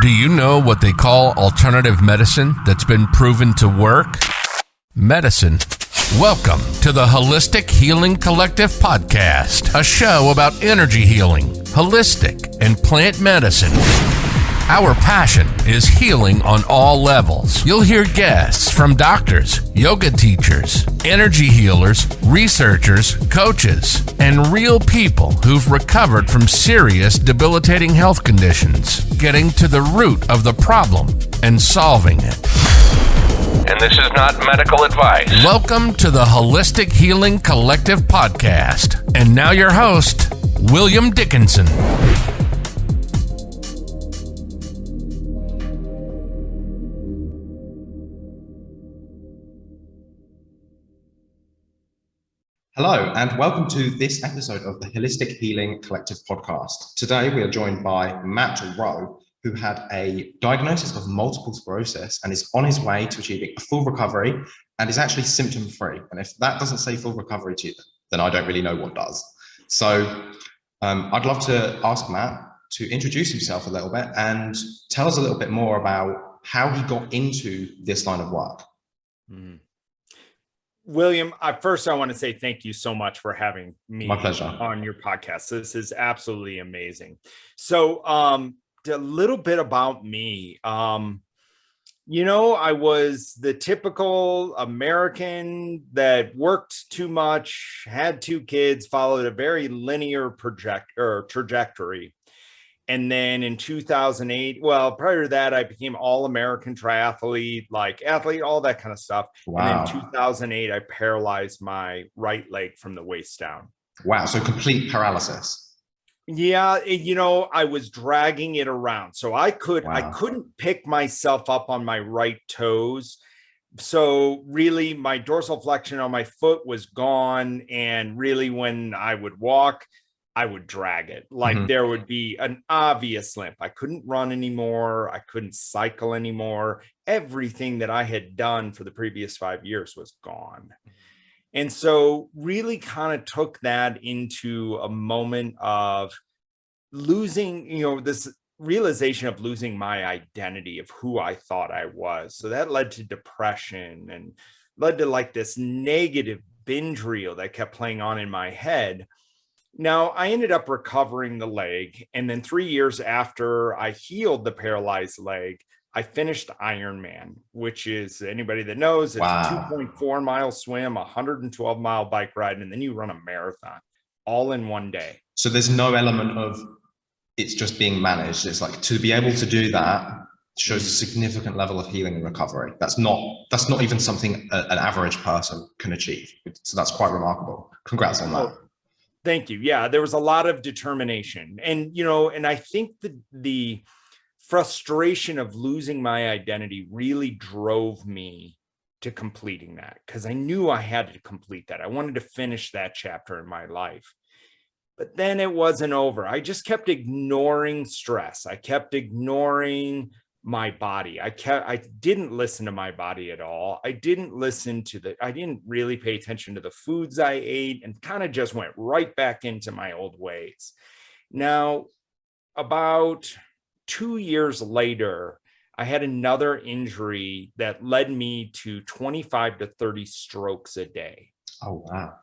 Do you know what they call alternative medicine that's been proven to work? Medicine. Welcome to the Holistic Healing Collective podcast, a show about energy healing, holistic, and plant medicine. Our passion is healing on all levels. You'll hear guests from doctors, yoga teachers, energy healers, researchers, coaches, and real people who've recovered from serious debilitating health conditions, getting to the root of the problem and solving it. And this is not medical advice. Welcome to the Holistic Healing Collective podcast. And now your host, William Dickinson. Hello, and welcome to this episode of the Holistic Healing Collective podcast. Today, we are joined by Matt Rowe, who had a diagnosis of multiple sclerosis and is on his way to achieving a full recovery and is actually symptom free. And if that doesn't say full recovery to you, then I don't really know what does. So um, I'd love to ask Matt to introduce himself a little bit and tell us a little bit more about how he got into this line of work. Mm. William, I, first I want to say thank you so much for having me My pleasure. on your podcast. This is absolutely amazing. So um, a little bit about me. Um, you know, I was the typical American that worked too much, had two kids, followed a very linear project or trajectory. And then in 2008, well, prior to that, I became all American triathlete, like athlete, all that kind of stuff. Wow. And in 2008, I paralyzed my right leg from the waist down. Wow. So complete paralysis. Yeah, it, you know, I was dragging it around. So I could wow. I couldn't pick myself up on my right toes. So really my dorsal flexion on my foot was gone and really when I would walk, I would drag it. Like mm -hmm. there would be an obvious limp. I couldn't run anymore. I couldn't cycle anymore. Everything that I had done for the previous five years was gone. And so really kind of took that into a moment of losing, you know, this realization of losing my identity of who I thought I was. So that led to depression and led to like this negative binge reel that kept playing on in my head now, I ended up recovering the leg. And then three years after I healed the paralyzed leg, I finished Ironman, which is anybody that knows it's wow. a 2.4 mile swim, 112 mile bike ride, and then you run a marathon all in one day. So there's no element of it's just being managed. It's like to be able to do that shows a significant level of healing and recovery. That's not that's not even something a, an average person can achieve. So that's quite remarkable. Congrats on that. Thank you. Yeah, there was a lot of determination. And, you know, and I think the, the frustration of losing my identity really drove me to completing that because I knew I had to complete that. I wanted to finish that chapter in my life. But then it wasn't over. I just kept ignoring stress. I kept ignoring my body. I kept, I didn't listen to my body at all. I didn't listen to the, I didn't really pay attention to the foods I ate and kind of just went right back into my old ways. Now, about two years later, I had another injury that led me to 25 to 30 strokes a day. Oh, wow.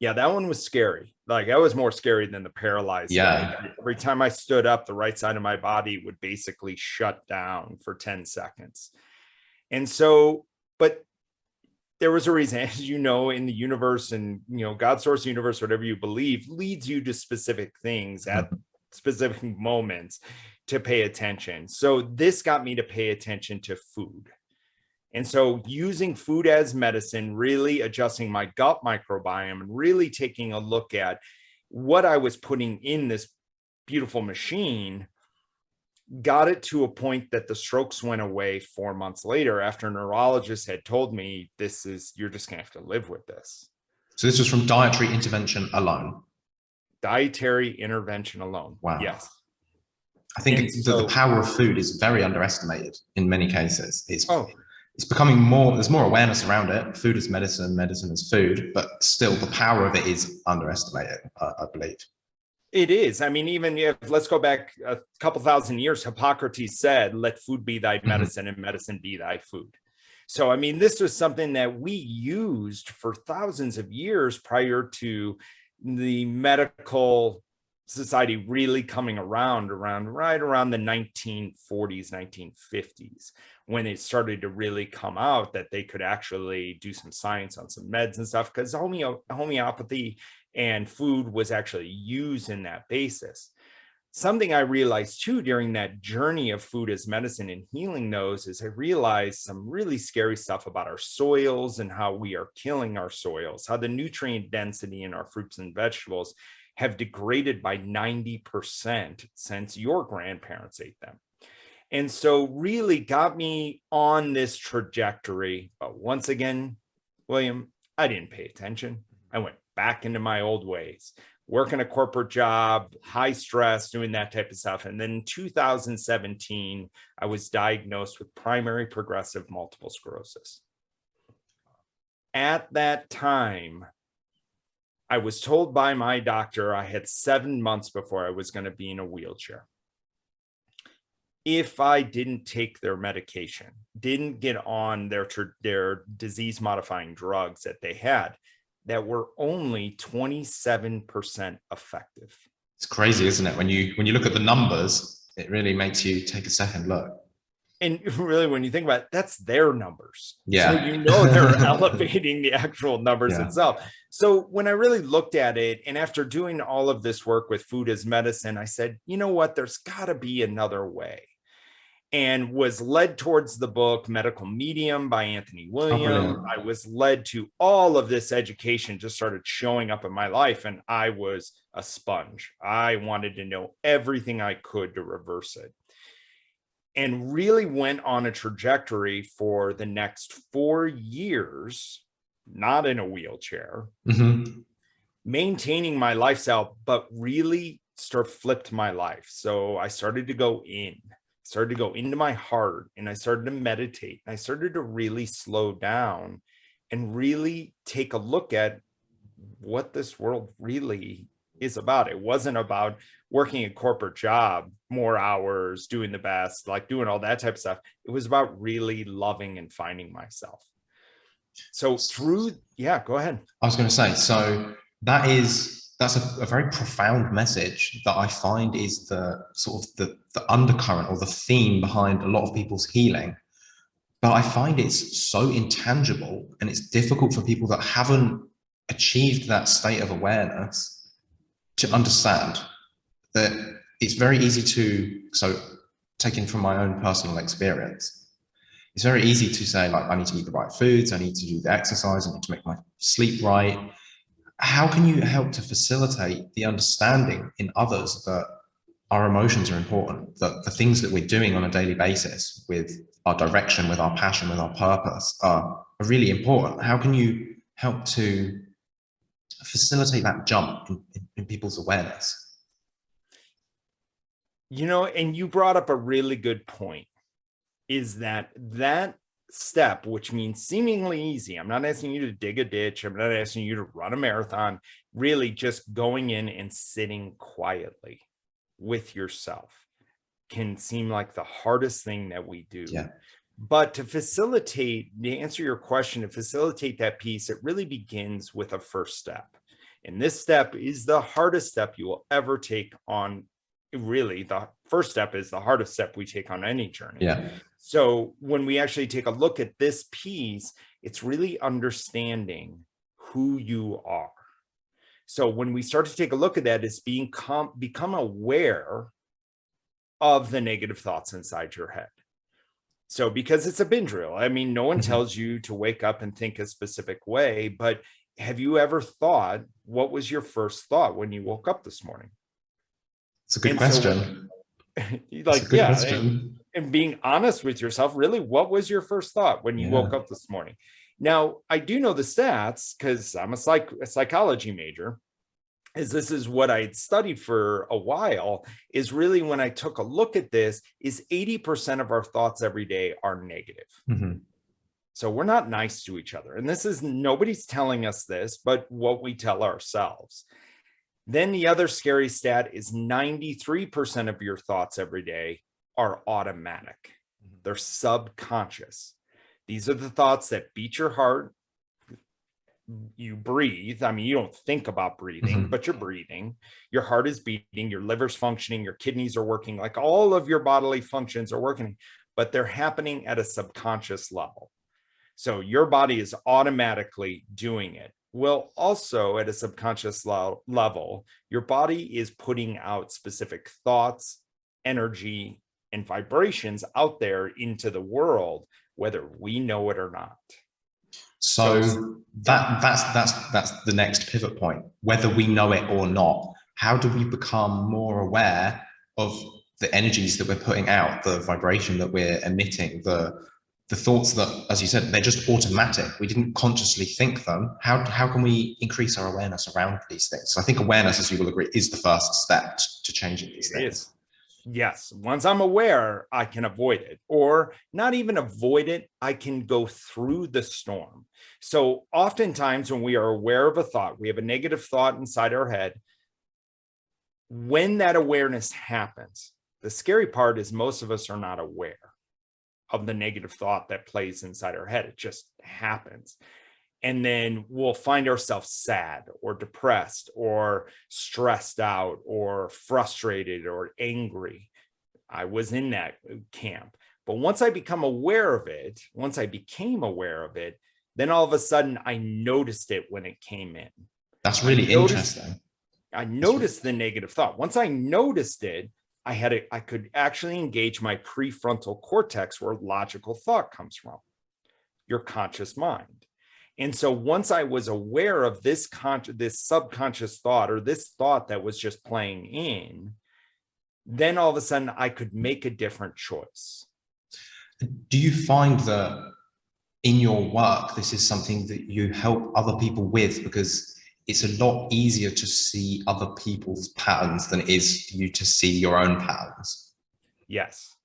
Yeah, that one was scary. Like that was more scary than the paralyzed. Yeah. Every time I stood up, the right side of my body would basically shut down for 10 seconds. And so, but there was a reason, as you know, in the universe and, you know, God source universe, whatever you believe leads you to specific things at specific moments to pay attention. So this got me to pay attention to food. And so using food as medicine, really adjusting my gut microbiome and really taking a look at what I was putting in this beautiful machine got it to a point that the strokes went away four months later after a neurologist had told me this is you're just gonna have to live with this. So this was from dietary intervention alone? Dietary intervention alone wow. yes. I think so, the, power of food is very underestimated in many cases. It's oh it's becoming more, there's more awareness around it. Food is medicine, medicine is food, but still the power of it is underestimated, uh, I believe. It is. I mean, even if let's go back a couple thousand years, Hippocrates said, let food be thy mm-hmm. medicine and medicine be thy food. So, I mean, this was something that we used for thousands of years prior to the medical society really coming around around right around the 1940s 1950s when it started to really come out that they could actually do some science on some meds and stuff because homeo homeopathy and food was actually used in that basis something i realized too during that journey of food as medicine and healing those is i realized some really scary stuff about our soils and how we are killing our soils how the nutrient density in our fruits and vegetables have degraded by 90% since your grandparents ate them. And so really got me on this trajectory. But once again, William, I didn't pay attention. I went back into my old ways, working a corporate job, high stress, doing that type of stuff. And then in 2017, I was diagnosed with primary progressive multiple sclerosis. At that time, I was told by my doctor I had seven months before I was going to be in a wheelchair. If I didn't take their medication, didn't get on their, their disease modifying drugs that they had, that were only 27% effective. It's crazy, isn't it? When you when you look at the numbers, it really makes you take a second look and really when you think about it that's their numbers yeah so you know they're elevating the actual numbers yeah. itself so when i really looked at it and after doing all of this work with food as medicine i said you know what there's got to be another way and was led towards the book medical medium by anthony oh, william. oh, i was led to all of this education just started showing up in my life and i was a sponge. I wanted to know everything i could to reverse it. And really went on a trajectory for the next four years, not in a wheelchair, mm-hmm. maintaining my lifestyle, but really start flipped my life. So I started to go in, started to go into my heart, and I started to meditate. and I started to really slow down and really take a look at what this world really is about. It wasn't about working a corporate job, more hours, doing the best, like doing all that type of stuff. It was about really loving and finding myself. So through, yeah, go ahead. I was going to say, so that is, that's a, a, very profound message that I find is the sort of the, the undercurrent or the theme behind a lot of people's healing. But I find it's so intangible and it's difficult for people that haven't achieved that state of awareness to understand that it's very easy to, so taken from my own personal experience, it's very easy to say like, I need to eat the right foods, I need to do the exercise, I need to make my sleep right. How can you help to facilitate the understanding in others that our emotions are important, that the things that we're doing on a daily basis with our direction, with our passion, with our purpose are, are really important. How can you help to facilitate that jump in, in, in people's awareness? You know, and you brought up a really good point is that that step, which means seemingly easy. I'm not asking you to dig a ditch. I'm not asking you to run a marathon, really just going in and sitting quietly with yourself can seem like the hardest thing that we do. Yeah. But to facilitate, to answer your question, to facilitate that piece, it really begins with a first step. And this step is the hardest step you will ever take on really the first step is the hardest step we take on any journey. Yeah. So when we actually take a look at this piece, it's really understanding who you are. So when we start to take a look at that, it's being com become aware of the negative thoughts inside your head. So because it's a binge reel, I mean, no one mm -hmm. tells you to wake up and think a specific way, but have you ever thought, what was your first thought when you woke up this morning? It's a good and question. So, like, a good yeah, question. And, being honest with yourself, really, what was your first thought when you yeah. woke up this morning? Now, I do know the stats because I'm a, psych, a psychology major is this is what I had studied for a while is really when I took a look at this is 80% of our thoughts every day are negative. Mm -hmm. So we're not nice to each other. And this is nobody's telling us this, but what we tell ourselves Then the other scary stat is 93% of your thoughts every day are automatic. Mm-hmm. They're subconscious. These are the thoughts that beat your heart. You breathe. I mean, you don't think about breathing, mm -hmm. but you're breathing. Your heart is beating, your liver's functioning, your kidneys are working, like all of your bodily functions are working, but they're happening at a subconscious level. So your body is automatically doing it. Well, also at a subconscious level, your body is putting out specific thoughts, energy, and vibrations out there into the world, whether we know it or not. So, so that that's that's that's the next pivot point. Whether we know it or not, how do we become more aware of the energies that we're putting out, the vibration that we're emitting, the the thoughts that, as you said, they're just automatic. We didn't consciously think them. How, how can we increase our awareness around these things? So I think awareness, as you will agree, is the first step to changing these things. Yes. Once I'm aware, I can avoid it or not even avoid it. I can go through the storm. So oftentimes when we are aware of a thought, we have a negative thought inside our head. When that awareness happens, the scary part is most of us are not aware of the negative thought that plays inside our head. It just happens. And then we'll find ourselves sad or depressed or stressed out or frustrated or angry. I was in that uh, camp. But once I become aware of it, once I became aware of it, then all of a sudden I noticed it when it came in. That's really I noticed, interesting. I noticed the negative thought. Once I noticed it, I had a, I could actually engage my prefrontal cortex where logical thought comes from, your conscious mind. And so once I was aware of this conscious, this subconscious thought or this thought that was just playing in, then all of a sudden I could make a different choice. Do you find that in your work, this is something that you help other people with because it's a lot easier to see other people's patterns than it is for you to see your own patterns. Yes.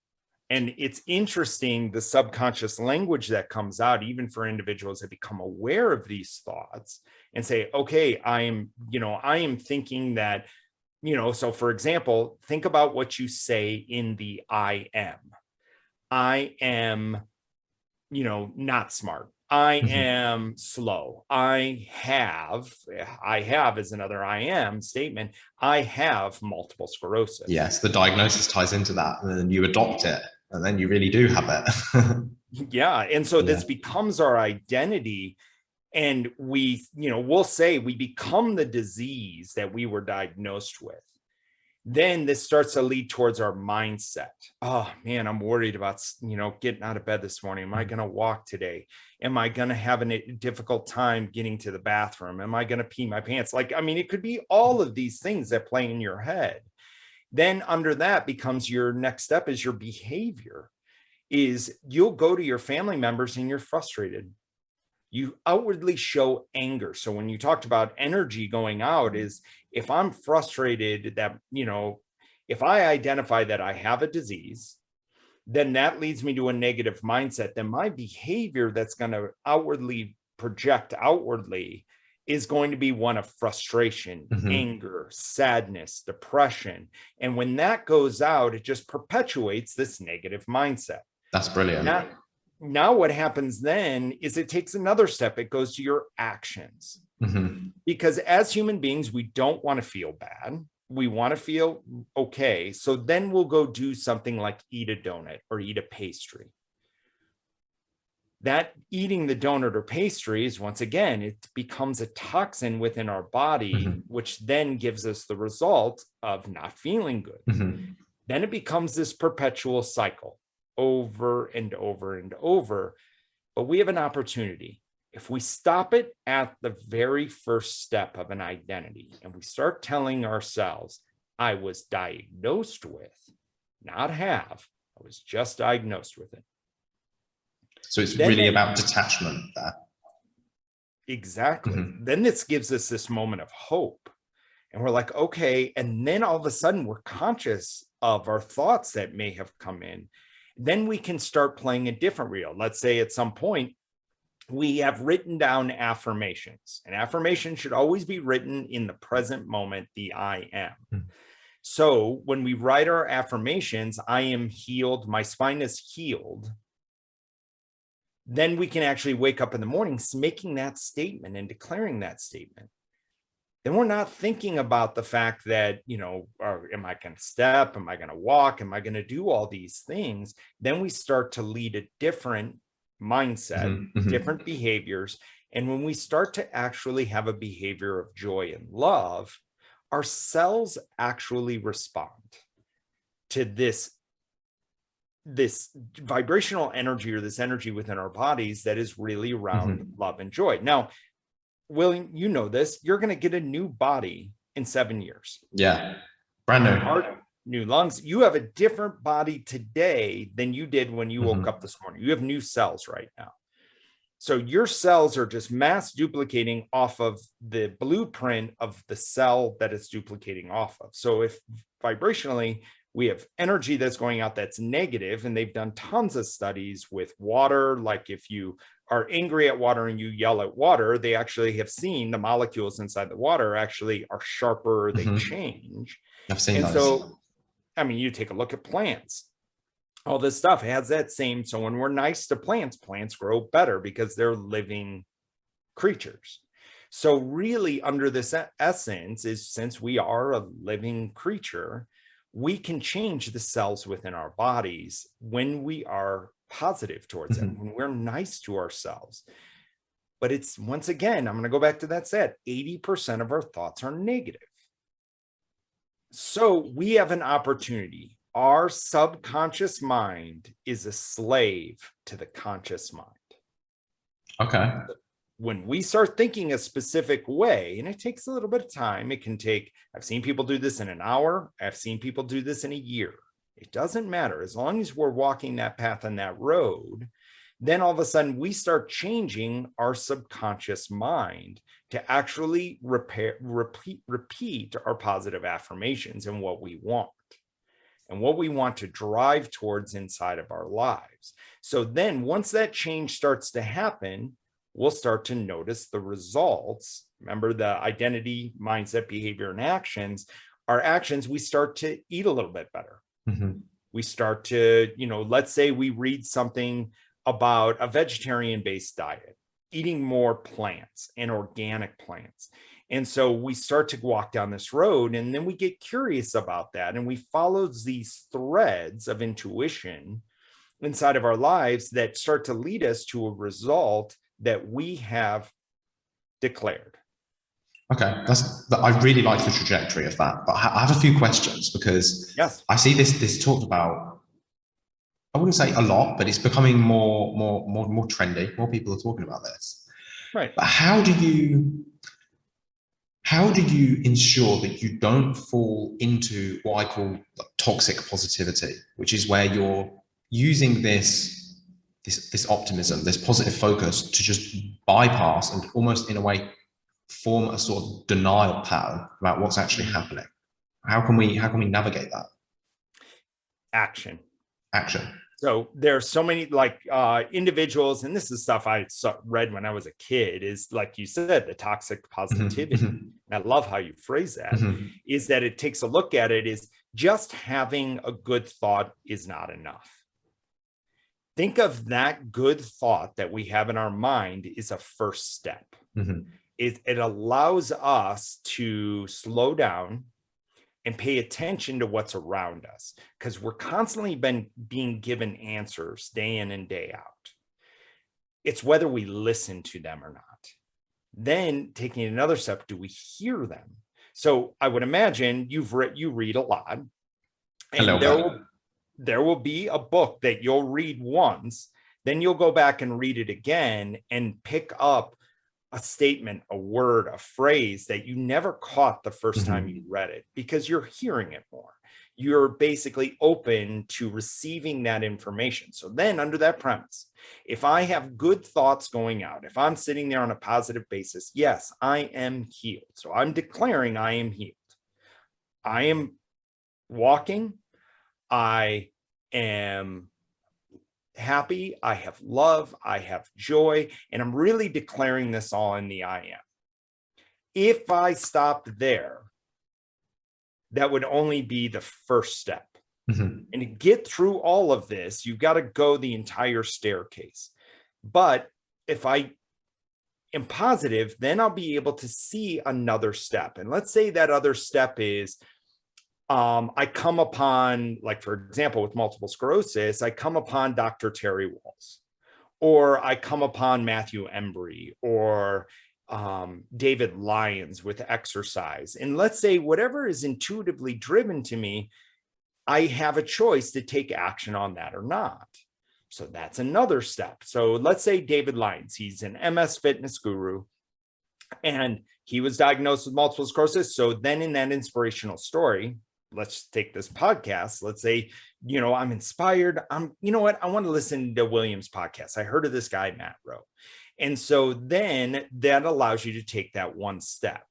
And it's interesting the subconscious language that comes out, even for individuals that become aware of these thoughts and say, okay, I am, you know, I am thinking that, you know, so for example, think about what you say in the I am. I am, you know, not smart. I mm-hmm. am slow. I have, I have is another I am statement. I have multiple sclerosis. Yes, the diagnosis ties into that and then you adopt it and then you really do have it. yeah. And so yeah. this becomes our identity and we, you know, we'll say we become the disease that we were diagnosed with then this starts to lead towards our mindset. Oh man, I'm worried about, you know, getting out of bed this morning. Am I mm. going to walk today? Am I going to have a difficult time getting to the bathroom? Am I going to pee my pants? Like, I mean, it could be all of these things that play in your head. Then under that becomes your next step is your behavior is you'll go to your family members and you're frustrated you outwardly show anger. So when you talked about energy going out mm. is if I'm frustrated that, you know, if I identify that I have a disease, then that leads me to a negative mindset. Then my behavior that's going to outwardly project outwardly is going to be one of frustration, mm -hmm. anger, sadness, depression. And when that goes out, it just perpetuates this negative mindset. That's brilliant. Now, now what happens then is it takes another step. It goes to your actions. Mm -hmm. Because as human beings, we don't want to feel bad. We want to feel okay. So then we'll go do something like eat a donut or eat a pastry. That eating the donut or pastries, once again, it becomes a toxin within our body, mm -hmm. which then gives us the result of not feeling good. Mm -hmm. Then it becomes this perpetual cycle over and over and over. But we have an opportunity. If we stop it at the very first step of an identity and we start telling ourselves, I was diagnosed with, not have, I was just diagnosed with it. So it's then really about detachment there. Exactly. Mm -hmm. Then this gives us this moment of hope. And we're like, okay. And then all of a sudden we're conscious of our thoughts that may have come in then we can start playing a different reel. Let's say at some point, we have written down affirmations and affirmation should always be written in the present moment, the I am. Mm. So when we write our affirmations, I am healed, my spine is healed, then we can actually wake up in the mornings making that statement and declaring that statement. Then we're not thinking about the fact that, you know, are, am I going to step? Am I going to walk? Am I going to do all these things? Then we start to lead a different mindset, mm -hmm. different behaviors. And when we start to actually have a behavior of joy and love, our cells actually respond to this this vibrational energy or this energy within our bodies that is really around mm -hmm. love and joy. Now, William, you know this, you're going to get a new body in seven years. Yeah. Brand new. Heart, new lungs. You have a different body today than you did when you mm -hmm. woke mm-hmm. up this morning. You have new cells right now. So your cells are just mass duplicating off of the blueprint of the cell that it's duplicating off of. So if vibrationally we have energy that's going out that's negative, and they've done tons of studies with water, like if you are angry at water and you yell at water, they actually have seen the molecules inside the water actually are sharper, they mm -hmm. change. I've seen and those. so, I mean, you take a look at plants all this stuff has that same so when we're nice to plants plants grow better because they're living creatures so really under this essence is since we are a living creature we can change the cells within our bodies when we are positive towards mm -hmm. it when we're nice to ourselves but it's once again i'm going to go back to that set 80 percent of our thoughts are negative so we have an opportunity our subconscious mind is a slave to the conscious mind. Okay. When we start thinking a specific way, and it takes a little bit of time, it can take, I've seen people do this in an hour. I've seen people do this in a year. It doesn't matter. As long as we're walking that path and that road, then all of a sudden we start changing our subconscious mind to actually repair, repeat, repeat our positive affirmations and what we want and what we want to drive towards inside of our lives. So then once that change starts to happen, we'll start to notice the results. Remember the identity, mindset, behavior, and actions. Our actions, we start to eat a little bit better. Mm -hmm. We start to, you know, let's say we read something about a vegetarian based diet, eating more plants and organic plants. And so we start to walk down this road and then we get curious about that. And we follow these threads of intuition inside of our lives that start to lead us to a result that we have declared. Okay, that's I really like the trajectory of that, but I have a few questions because yes, I see this this talked about. I wouldn't say a lot, but it's becoming more more more more trendy. More people are talking about this. Right. But how do you how do you ensure that you don't fall into what I call toxic positivity, which is where you're using this, this, this optimism, this positive focus to just bypass and almost in a way form a sort of denial pattern about what's actually happening? How can we, how can we navigate that? Action. Action. So there are so many like uh, individuals, and this is stuff I read when I was a kid, is like you said, the toxic positivity. Mm -hmm. I love how you phrase that. Mm -hmm. Is that it takes a look at it is just having a good thought is not enough. Think of that good thought that we have in our mind is a first step. Mm -hmm. It, it allows us to slow down, and pay attention to what's around us because we're constantly been being given answers day in and day out. It's whether we listen to them or not. Then taking another step, do we hear them? So I would imagine you've read, you read a lot and Hello, there will, there will be a book that you'll read once, then you'll go back and read it again and pick up a statement, a word, a phrase that you never caught the 1st mm -hmm. time you read it because you're hearing it more. You're basically open to receiving that information. So then under that premise, if I have good thoughts going out, if I'm sitting there on a positive basis, yes, I am healed. So I'm declaring I am healed. I am walking. I am happy, I have love, I have joy, and I'm really declaring this all in the I am. If I stopped there, that would only be the first step. Mm -hmm. And to get through all of this, you've got to go the entire staircase. But if I am positive, then I'll be able to see another step. And let's say that other step is um, I come upon, like, for example, with multiple sclerosis, I come upon Dr. Terry Wahls, or I come upon Matthew Embry, or um, David Lyons with exercise. And let's say whatever is intuitively driven to me, I have a choice to take action on that or not. So that's another step. So let's say David Lyons, he's an MS fitness guru and he was diagnosed with multiple sclerosis. So then in that inspirational story, let's take this podcast. Let's say, you know, I'm inspired. I'm, you know what? I want to listen to Williams podcast. I heard of this guy, Matt Rowe. And so then that allows you to take that one step.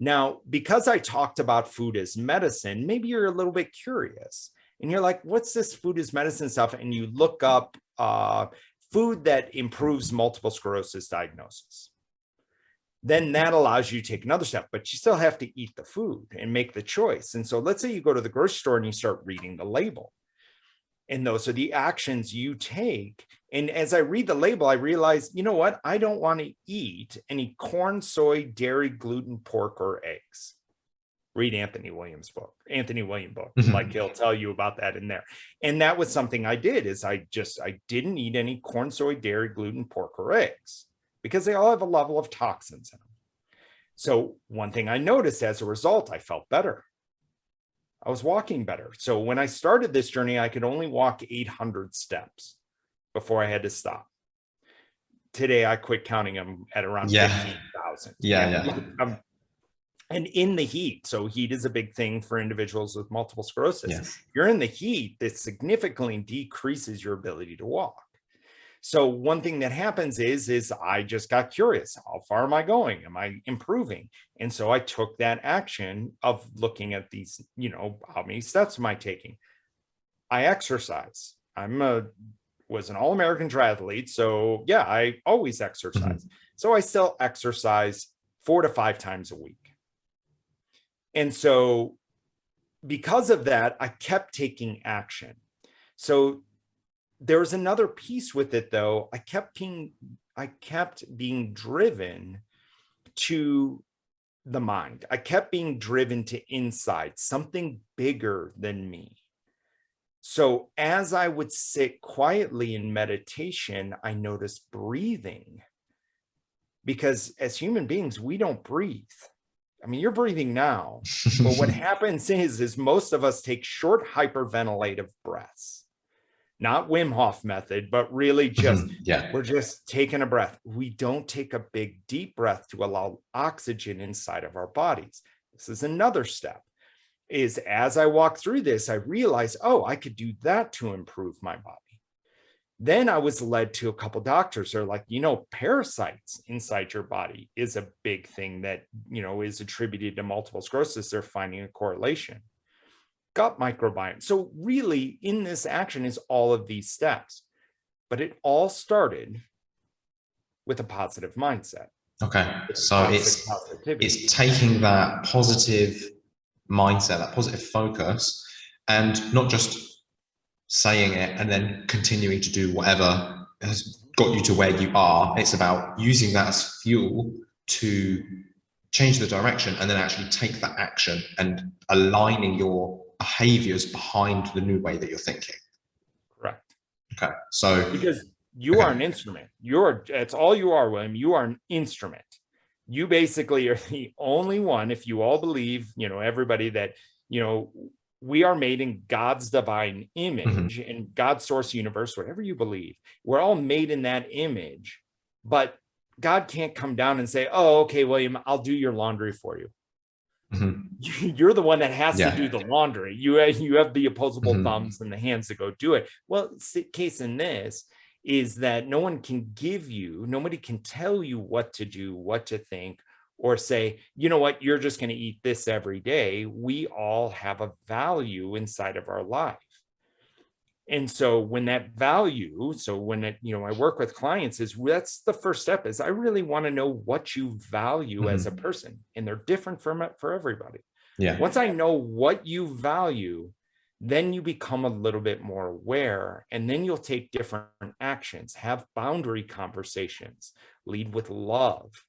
Now, because I talked about food as medicine, maybe you're a little bit curious and you're like, what's this food as medicine stuff? And you look up uh, food that improves multiple sclerosis diagnosis then that allows you to take another step, but you still have to eat the food and make the choice. And so let's say you go to the grocery store and you start reading the label. And those are the actions you take. And as I read the label, I realize, you know what? I don't want to eat any corn, soy, dairy, gluten, pork, or eggs. Read Anthony Williams' book, Anthony William book. Mm -hmm. Like he'll tell you about that in there. And that was something I did is I just, I didn't eat any corn, soy, dairy, gluten, pork, or eggs because they all have a level of toxins in them. So one thing I noticed as a result, I felt better. I was walking better. So when I started this journey, I could only walk 800 steps before I had to stop. Today, I quit counting them at around yeah. 15,000. Yeah, yeah. Um, and in the heat, so heat is a big thing for individuals with multiple sclerosis. Yes. You're in the heat, this significantly decreases your ability to walk. So one thing that happens is, is I just got curious. How far am I going? Am I improving? And so I took that action of looking at these, you know, how many steps am I taking? I exercise. I'm a, was an all-American triathlete. So yeah, I always exercise. Mm -hmm. So I still exercise four to five times a week. And so because of that, I kept taking action. So there was another piece with it though. I kept being, I kept being driven to the mind. I kept being driven to inside, something bigger than me. So as I would sit quietly in meditation, I noticed breathing because as human beings, we don't breathe. I mean, you're breathing now, but what happens is, is most of us take short hyperventilative breaths not Wim Hof method, but really mm-hmm. just, yeah. we're just taking a breath. We don't take a big deep breath to allow oxygen inside of our bodies. This is another step is as I walk through this, I realized, oh, I could do that to improve my body. Then I was led to a couple doctors who are like, you know, parasites inside your body is a big thing that, you know, is attributed to multiple sclerosis. They're finding a correlation gut microbiome. So really in this action is all of these steps, but it all started with a positive mindset. Okay. So it's, it's taking that positive mindset, that positive focus and not just saying it and then continuing to do whatever has got you to where you are. It's about using that as fuel to change the direction and then actually take that action and aligning your behaviors behind the new way that you're thinking. Correct. Okay. So because you okay. are an instrument, you're it's all you are, William. You are an instrument. You basically are the only one, if you all believe, you know, everybody that, you know, we are made in God's divine image mm -hmm. in God's source universe, whatever you believe, we're all made in that image, but God can't come down and say, oh, okay, William, I'll do your laundry for you. Mm -hmm. You're the one that has yeah. to do the laundry. You, you have the opposable mm -hmm. thumbs and the hands to go do it. Well, case in this is that no one can give you, nobody can tell you what to do, what to think, or say, you know what, you're just going to eat this every day. We all have a value inside of our life. And so when that value, so when it, you know, I work with clients is that's the first step is I really want to know what you value mm -hmm. as a mm-hmm. person and they're different for, for everybody. Yeah. Once I know what you value, then you become a little bit more aware and then you'll take different actions, have boundary conversations, lead with love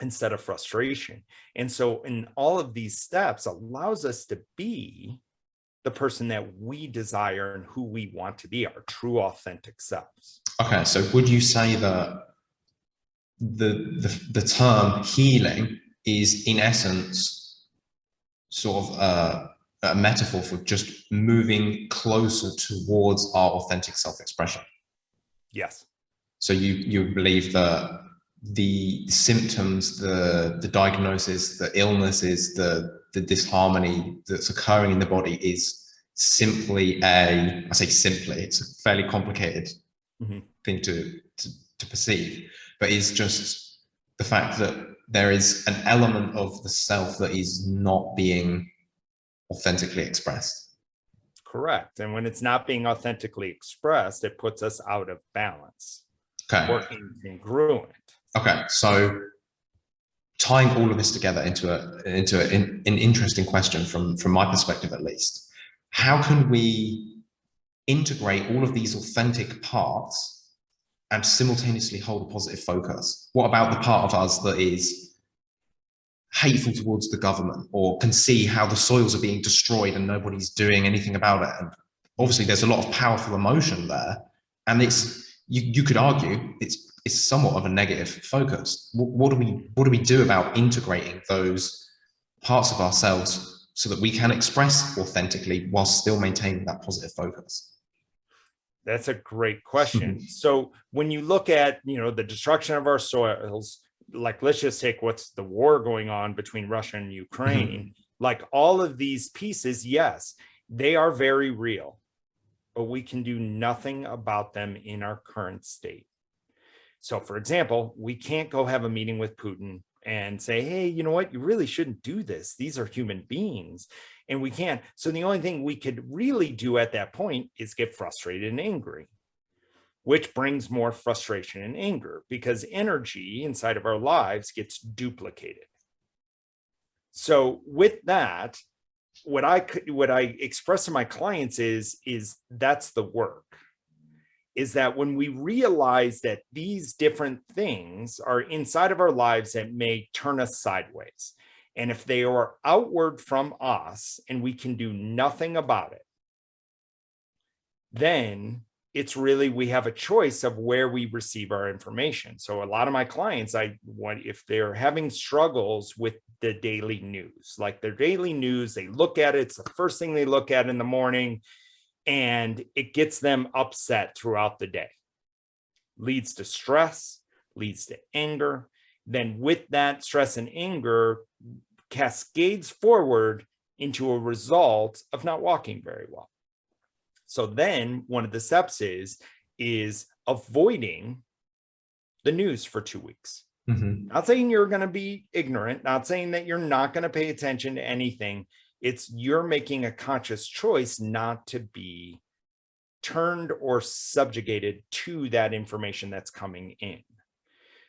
instead of frustration. And so in all of these steps allows us to be the person that we desire and who we want to be, our true authentic selves. Okay, so would you say that the, the, the term healing is in essence sort of a, a metaphor for just moving closer towards our authentic self-expression? Yes. So you, you believe that the symptoms, the, the diagnosis, the illnesses, the, the disharmony that's occurring in the body is simply a, I say simply, it's a fairly complicated mm -hmm. thing to, to, to perceive, but it's just the fact that there is an element of the self that is not being authentically expressed. Correct. And when it's not being authentically expressed, it puts us out of balance. Okay. Working congruent. Okay, so tying all of this together into a into a, in, an interesting question from from my perspective at least, how can we integrate all of these authentic parts and simultaneously hold a positive focus? What about the part of us that is hateful towards the government or can see how the soils are being destroyed and nobody's doing anything about it? And obviously there's a lot of powerful emotion there. And it's you, you could argue it's is somewhat of a negative focus. What, what, do we what do we do about integrating those parts of ourselves so that we can express authentically while still maintaining that positive focus? That's a great question. so when you look at you know the destruction of our soils, like let's just take what's the war going on between Russia and Ukraine, mm-hmm. like all of these pieces, yes, they are very real, but we can do nothing about them in our current state. So for example, we can't go have a meeting with Putin and say, hey, you know what, you really shouldn't do this. These are human beings and we can't. So the only thing we could really do at that point is get frustrated and angry, which brings more frustration and anger because energy inside of our lives gets duplicated. So with that, what I what I express to my clients is, is that's the work is that when we realize that these different things are inside of our lives that may turn us sideways, and if they are outward from us and we can do nothing about it, then it's really, we have a choice of where we receive our information. So a lot of my clients, I want, if they're having struggles with the daily news, like their daily news, they look at it, it's the first thing they look at in the morning and it gets them upset throughout the day. Leads to stress, leads to anger. Then with that stress and anger cascades forward into a result of not walking very well. So then one of the steps is, is avoiding the news for two weeks. Mm -hmm. Not saying you're going to be ignorant, not saying that you're not going to pay attention to anything, it's you're making a conscious choice not to be turned or subjugated to that information that's coming in.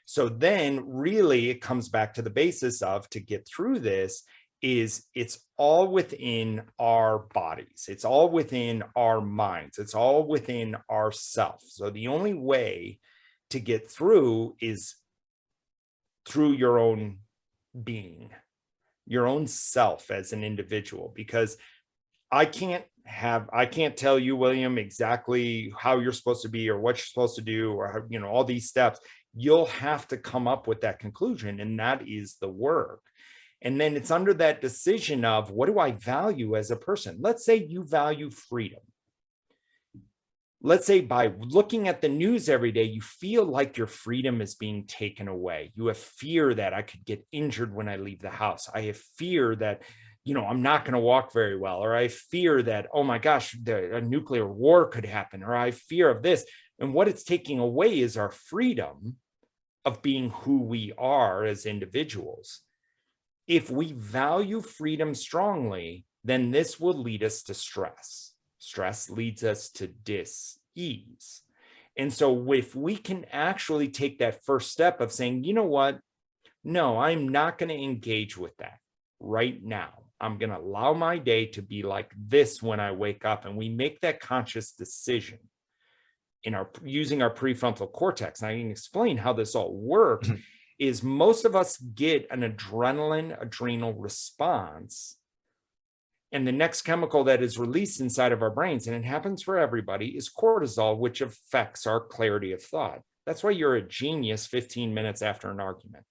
So then really it comes back to the basis of to get through this is it's all within our bodies. It's all within our minds. It's all within ourself. So the only way to get through is through your own being your own self as an individual because I can't have I can't tell you William exactly how you're supposed to be or what you're supposed to do or how, you know all these steps. You'll have to come up with that conclusion and that is the work. And then it's under that decision of what do I value as a person? Let's say you value freedom let's say by looking at the news every day, you feel like your freedom is being taken away. You have fear that I could get injured when I leave the house. I have fear that, you know, I'm not going to walk very well, or I fear that, oh my gosh, the, a nuclear war could happen, or I fear of this. And what it's taking away is our freedom of being who we are as individuals. If we value freedom strongly, then this will lead us to stress Stress leads us to dis-ease. And so if we can actually take that first step of saying, you know what, no, I'm not going to engage with that right now. I'm going to allow my day to be like this when I wake up. And we make that conscious decision in our using our prefrontal cortex. And I can explain how this all works mm -hmm. is most of us get an adrenaline adrenal response. And the next chemical that is released inside of our brains, and it happens for everybody, is cortisol, which affects our clarity of thought. That's why you're a genius 15 minutes after an argument.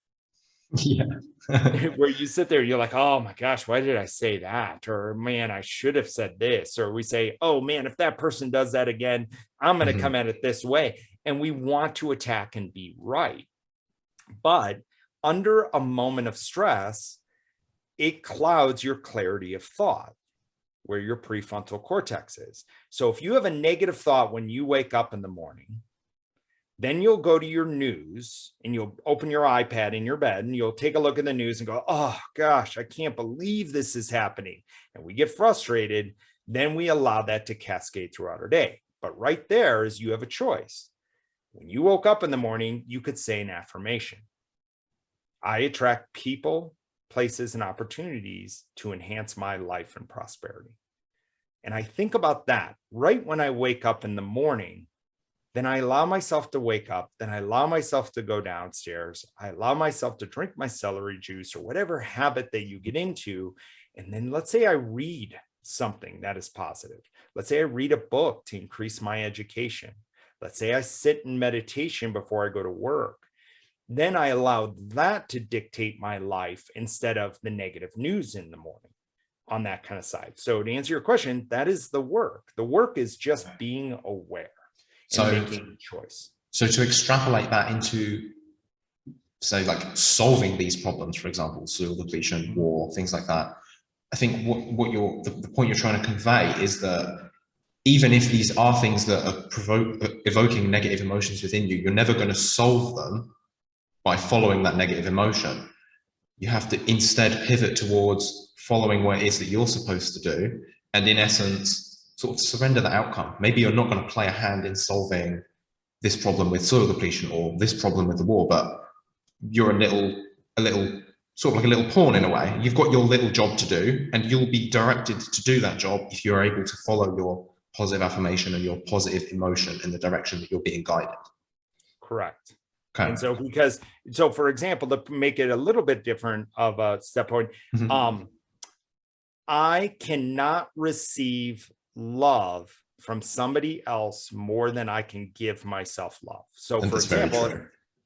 Yeah. where you sit there, you're like, oh my gosh, why did I say that? Or man, I should have said this. Or we say, oh man, if that person does that again, I'm going to mm -hmm. come at it this way. And we want to attack and be right. But under a moment of stress, it clouds your clarity of thought where your prefrontal cortex is. So if you have a negative thought when you wake up in the morning, then you'll go to your news and you'll open your iPad in your bed and you'll take a look at the news and go, oh gosh, I can't believe this is happening. And we get frustrated. Then we allow that to cascade throughout our day. But right there is you have a choice. When you woke up in the morning, you could say an affirmation. I attract people, places, and opportunities to enhance my life and prosperity. And I think about that right when I wake up in the morning, then I allow myself to wake up, then I allow myself to go downstairs, I allow myself to drink my celery juice or whatever habit that you get into. And then let's say I read something that is positive. Let's say I read a book to increase my education. Let's say I sit in meditation before I go to work. Then I allow that to dictate my life instead of the negative news in the morning on that kind of side. So to answer your question, that is the work. The work is just being aware so, making choice. So to extrapolate that into say like solving these problems, for example, soil depletion, mm-hmm. war, things like that. I think what, what you're the, the point you're trying to convey is that even if these are things that are provoke, evoking negative emotions within you, you're never going to solve them by following that mm. negative emotion. You have to instead pivot towards following what it is that you're supposed to do. And in essence, sort of surrender the outcome. Maybe you're not going to play a hand in solving this problem with soil depletion or this problem with the war, but you're a little, a little, sort of like a little pawn in a way. You've got your little job to do and you'll be directed to do that job if you're able to follow your positive affirmation and your positive emotion in the direction that you're being guided. Correct. Okay. And so because, so for example, to make it a little bit different of a step point, mm -hmm. um, I cannot receive love from somebody else more than I can give myself love. So for example,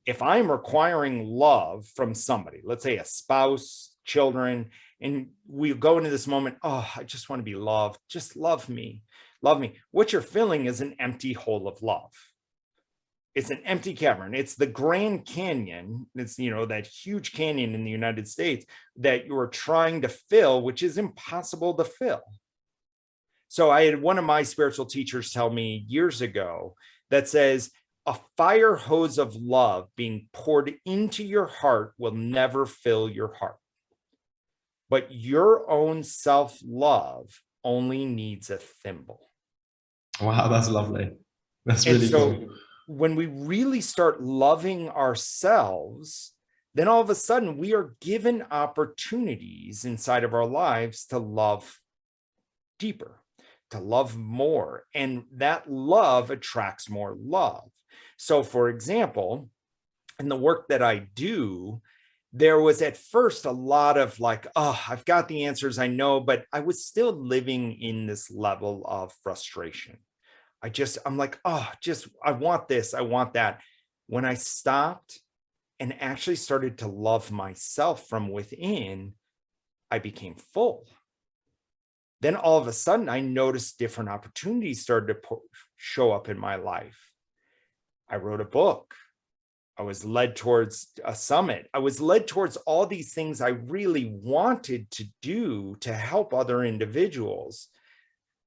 if I'm requiring love from somebody, let's say a spouse, children, and we go into this moment, oh, I just want to be loved. Just love me, love me. What you're feeling is an empty hole of love. It's an empty cavern. It's the Grand Canyon. It's, you know, that huge canyon in the United States that you're trying to fill, which is impossible to fill. So I had one of my spiritual teachers tell me years ago that says, a fire hose of love being poured into your heart will never fill your heart. But your own self-love only needs a thimble. Wow, that's lovely. That's really so cool. When we really start loving ourselves, then all of a sudden we are given opportunities inside of our lives to love deeper to love more and that love attracts more love. So for example in the work that i do there was at first a lot of like oh i've got the answers i know but i was still living in this level of frustration i just i'm like oh just i want this i want that when i stopped and actually started to love myself from within i became full then all of a sudden I noticed different opportunities started to show up in my life. I wrote a book. I was led towards a summit. I was led towards all these things I really wanted to do to help other individuals.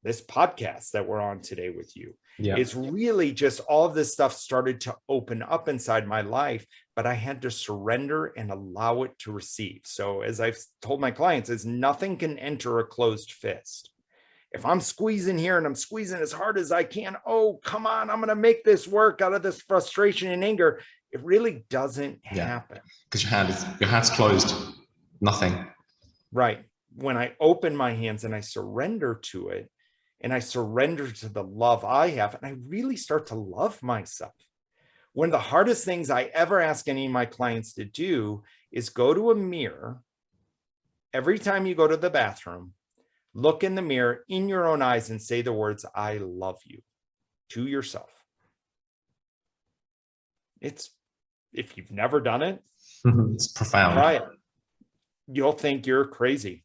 This podcast that we're on today with you yeah. it's really just all of this stuff started to open up inside my life, but I had to surrender and allow it to receive. So as I've told my clients is nothing can enter a closed fist. if I'm squeezing here and I'm squeezing as hard as I can, oh, come on, I'm going to make this work out of this frustration and anger. It really doesn't yeah. happen. Because your hand is, your hand's closed, nothing. Right. When I open my hands and I surrender to it, and I surrender to the love I have, and I really start to love myself. One of the hardest things I ever ask any of my clients to do is go to a mirror every time you go to the bathroom look in the mirror in your own eyes and say the words, I love you to yourself. It's, if you've never done it, it's profound. Try it. You'll think you're crazy.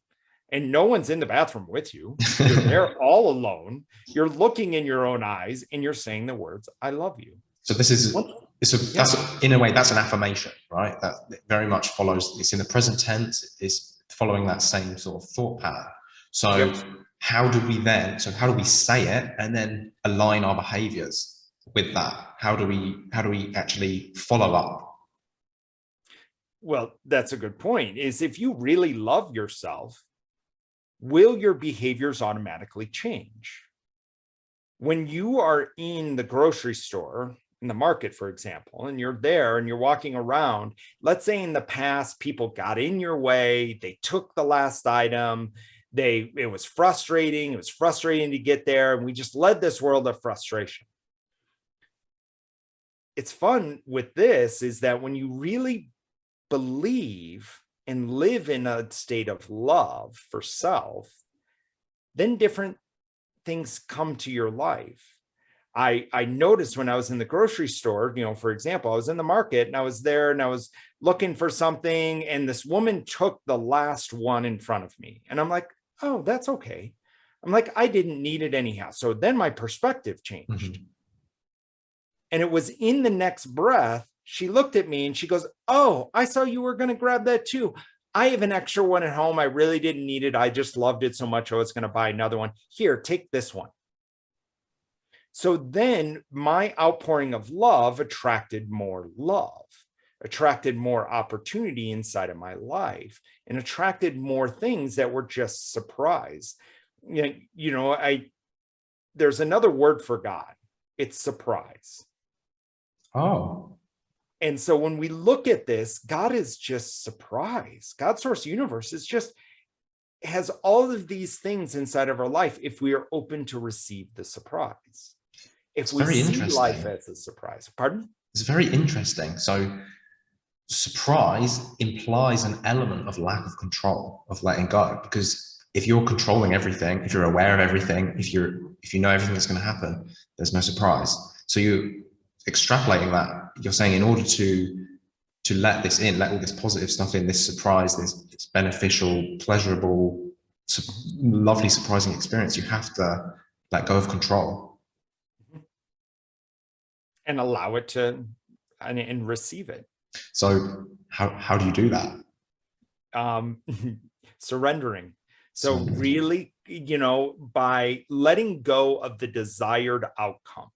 And no one's in the bathroom with you. You're there all alone. You're looking in your own eyes and you're saying the words, I love you. So this is, it's a, yeah. that's in a way, that's an affirmation, right? That very much follows, it's in the present tense, it's following that same sort of thought pattern. So yep. how do we then, so how do we say it and then align our behaviors with that? How do we, how do we actually follow up? Well, that's a good point is if you really love yourself, will your behaviors automatically change? When you are in the grocery store, in the market, for example, and you're there and you're walking around, let's say in the past, people got in your way, they took the last item, they it was frustrating it was frustrating to get there and we just led this world of frustration it's fun with this is that when you really believe and live in a state of love for self then different things come to your life I, I noticed when I was in the grocery store, you know, for example, I was in the market and I was there and I was looking for something and this woman took the last one in front of me. And I'm like, oh, that's okay. I'm like, I didn't need it anyhow. So then my perspective changed. Mm -hmm. And it was in the next breath, she looked at me and she goes, oh, I saw you were going to grab that too. I have an extra one at home. I really didn't need it. I just loved it so much. I was going to buy another one. Here, take this one. So then my outpouring of love attracted more love attracted more opportunity inside of my life and attracted more things that were just surprise. You know, I there's another word for God. It's surprise. Oh. And so when we look at this, God is just surprise. God source universe is just has all of these things inside of our life if we are open to receive the surprise. If it's we see life as a surprise. Pardon? It's very interesting. So surprise implies an element of lack of control, of letting go. Because if you're controlling everything, if you're aware of everything, if you're if you know everything that's going to happen, there's no surprise. So you extrapolating that, you're saying in order to to let this in, let all this positive stuff in, this surprise, this, this beneficial, pleasurable, lovely, surprising experience, you have to let go of control. And allow it to and, and receive it. So how, how do you do that? Um, surrendering. So really, you know, by letting go of the desired outcome.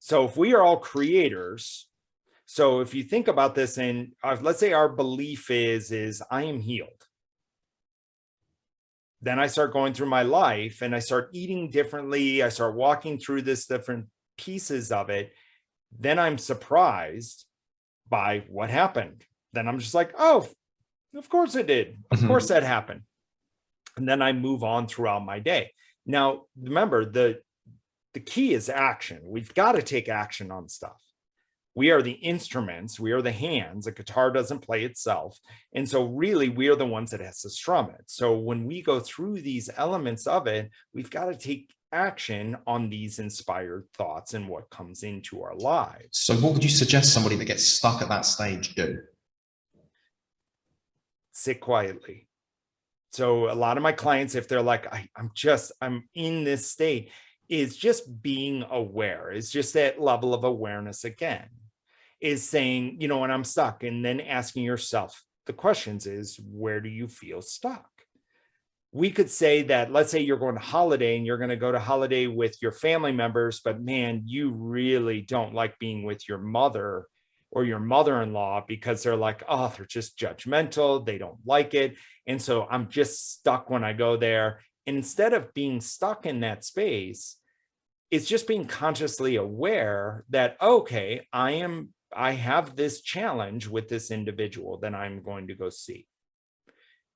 So if we are all creators, so if you think about this and uh, let's say our belief is, is I am healed. Then I start going through my life and I start eating differently. I start walking through this different pieces of it. Then I'm surprised by what happened. Then I'm just like, oh, of course it did. Of mm -hmm. course that happened. And then I move on throughout my day. Now, remember, the, the key is action. We've got to take action on stuff. We are the instruments, we are the hands, a guitar doesn't play itself. And so really we are the ones that has to strum it. So when we go through these elements of it, we've got to take action on these inspired thoughts and what comes into our lives. So what would you suggest somebody that gets stuck at that stage do? Sit quietly. So a lot of my clients, if they're like, I, am just, I'm in this state, is just being aware. It's just that level of awareness again, is saying, you know, when I'm stuck and then asking yourself the questions is, where do you feel stuck? we could say that let's say you're going to holiday and you're going to go to holiday with your family members but man you really don't like being with your mother or your mother-in-law because they're like oh they're just judgmental they don't like it and so i'm just stuck when i go there instead of being stuck in that space, it's just being consciously aware that, okay, I am, I have this challenge with this individual that I'm going to go see.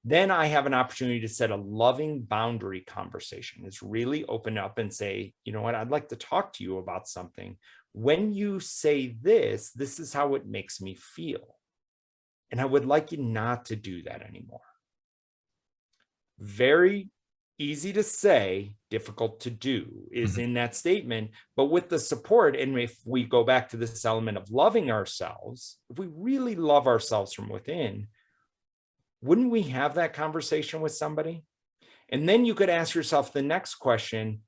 Then I have an opportunity to set a loving boundary conversation. It's really open up and say, you know what, I'd like to talk to you about something. When you say this, this is how it makes me feel. And I would like you not to do that anymore. Very easy to say, difficult to do is mm -hmm. in that statement. But with the support, and if we go back to this element of loving ourselves, if we really love ourselves from within, wouldn't we have that conversation with somebody? And then you could ask yourself the next question,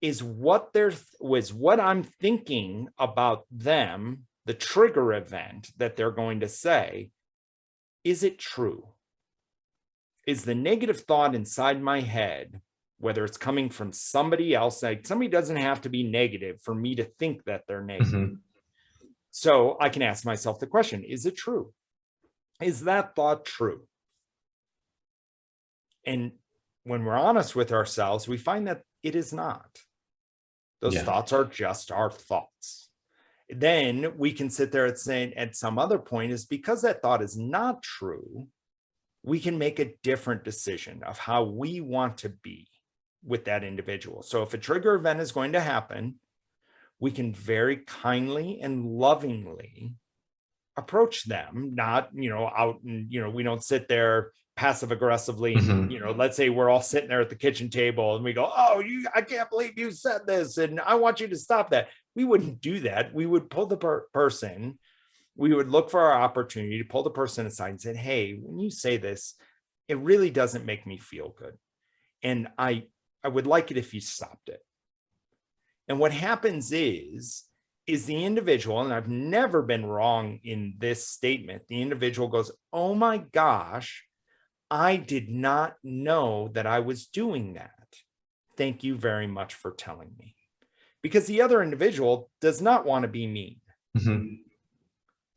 is what there was what I'm thinking about them, the trigger event that they're going to say, is it true? Is the negative thought inside my head, whether it's coming from somebody else, like somebody doesn't have to be negative for me to think that they're negative. Mm -hmm. So I can ask myself the question, is it true? Is that thought true? And when we're honest with ourselves, we find that it is not. Those yeah. thoughts are just our thoughts. Then we can sit there and say at some other point is because that thought is not true, we can make a different decision of how we want to be with that individual. So if a trigger event is going to happen, we can very kindly and lovingly approach them, not, you know, out and, you know, we don't sit there passive aggressively mm -hmm. you know let's say we're all sitting there at the kitchen table and we go oh you i can't believe you said this and i want you to stop that we wouldn't do that we would pull the per person we would look for our opportunity to pull the person aside and say hey when you say this it really doesn't make me feel good and i i would like it if you stopped it and what happens is is the individual and i've never been wrong in this statement the individual goes oh my gosh I did not know that I was doing that. Thank you very much for telling me. Because the other individual does not want to be mean. Mm -hmm.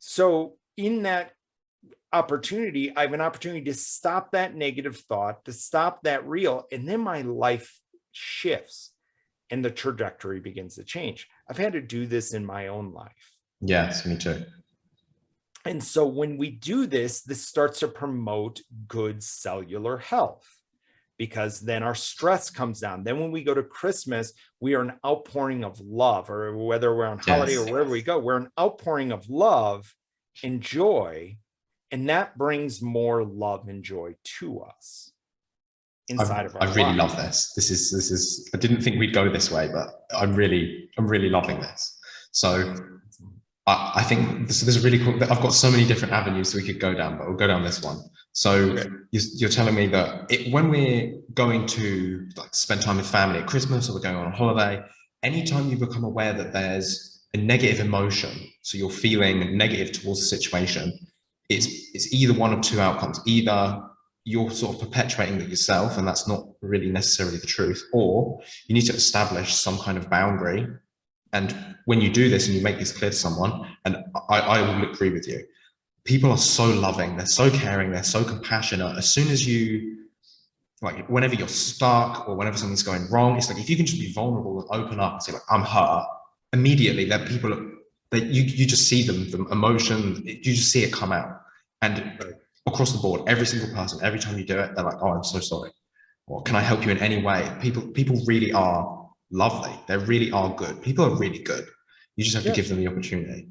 So in that opportunity, I have an opportunity to stop that negative thought, to stop that reel, and then my life shifts and the trajectory begins to change. I've had to do this in my own life. Yes, me too. And so when we do this, this starts to promote good cellular health because then our stress comes down. Then when we go to Christmas, we are an outpouring of love or whether we're on holiday yes. or wherever we go, we're an outpouring of love and joy. And that brings more love and joy to us inside I'm, of our I really love this. This is, this is, I didn't think we'd go this way, but I'm really, I'm really loving this. So I, I think this, this is really cool. I've got so many different avenues we could go down, but we'll go down this one. So okay. You're, telling me that it, when we're going to like spend time with family at Christmas or we're going on a holiday, anytime you become aware that there's a negative emotion, so you're feeling negative towards the situation, it's, it's either one of two outcomes. Either you're sort of perpetuating it yourself, and that's not really necessarily the truth, or you need to establish some kind of boundary and when you do this and you make this clear to someone, and I, I will agree with you, people are so loving, they're so caring, they're so compassionate. As soon as you, like, whenever you're stuck or whenever something's going wrong, it's like if you can just be vulnerable and open up and say, like, I'm hurt, immediately that people that you you just see them, the emotion, you just see it come out. And across the board, every single person, every time you do it, they're like, oh, I'm so sorry. Or can I help you in any way? People people really are lovely. They really are good. People are really good. You just have yeah. to give them the opportunity.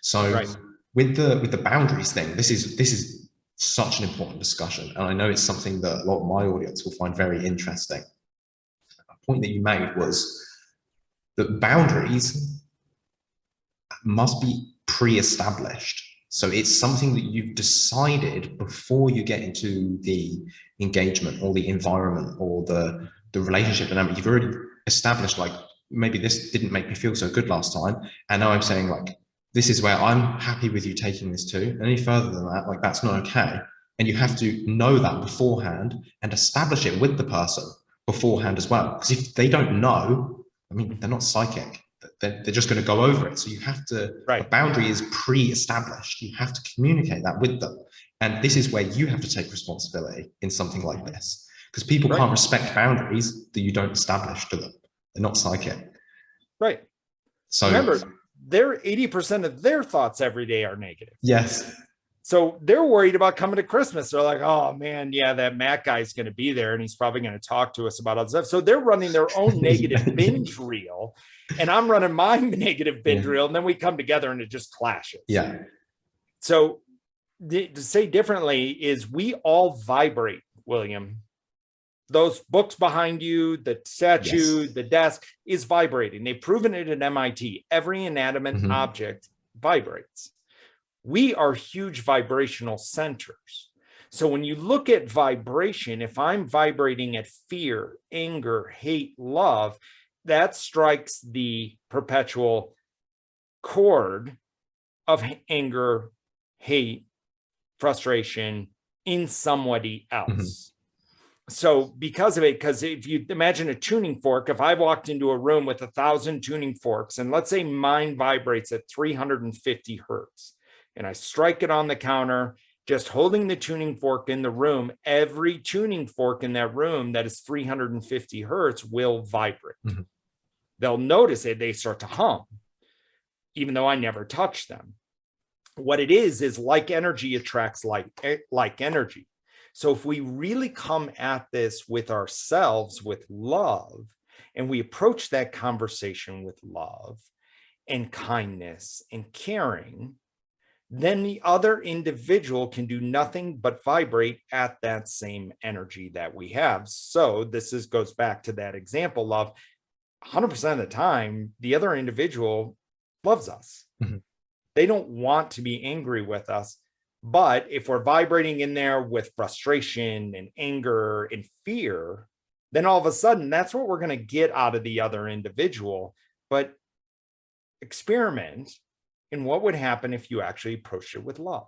So right. With the with the boundaries thing, this is this is such an important discussion. And I know it's something that a lot of my audience will find very interesting. A point that you made was that boundaries must be pre-established. So it's something that you've decided before you get into the engagement or the environment or the, the relationship dynamic. You've already established like maybe this didn't make me feel so good last time and now i'm saying like this is where i'm happy with you taking this to any further than that like that's not okay and you have to know that beforehand and establish it with the person beforehand as well because if they don't know i mean they're not psychic they're, they're just going to go over it so you have to right. the boundary is pre-established you have to communicate that with them and this is where you have to take responsibility in something like this because people right. can't respect boundaries that you don't establish to them. They're not psychic. Right. So remember, their 80% of their thoughts every day are negative. Yes. So they're worried about coming to Christmas. They're like, oh man, yeah, that Matt guy is going to be there and he's probably going to talk to us about other stuff. So they're running their own negative binge reel and I'm running my negative binge yeah. reel. And then we come together and it just clashes. Yeah. So to say differently is we all vibrate, William. Those books behind you, the statue, yes. the desk is vibrating. They've proven it at MIT. Every inanimate mm -hmm. object vibrates we are huge vibrational centers. So when you look at vibration, if I'm vibrating at fear, anger, hate, love, that strikes the perpetual chord of anger, hate, frustration in somebody else. Mm -hmm. So because of it, because if you imagine a tuning fork, if I walked into a room with a thousand tuning forks, and let's say mine vibrates at 350 hertz, and I strike it on the counter, just holding the tuning fork in the room, every tuning fork in that room that is 350 hertz will vibrate. Mm -hmm. They'll notice it, they start to hum, even though I never touch them. What it is, is like energy attracts like, eh, like energy. So if we really come at this with ourselves, with love, and we approach that conversation with love and kindness and caring, then the other individual can do nothing but vibrate at that same energy that we have. So this is goes back to that example of 100% of the time, the other individual loves us. Mm -hmm. They don't want to be angry with us. But if we're vibrating in there with frustration and anger and fear, then all of a sudden that's what we're going to get out of the other individual. But experiment and what would happen if you actually approached it with love.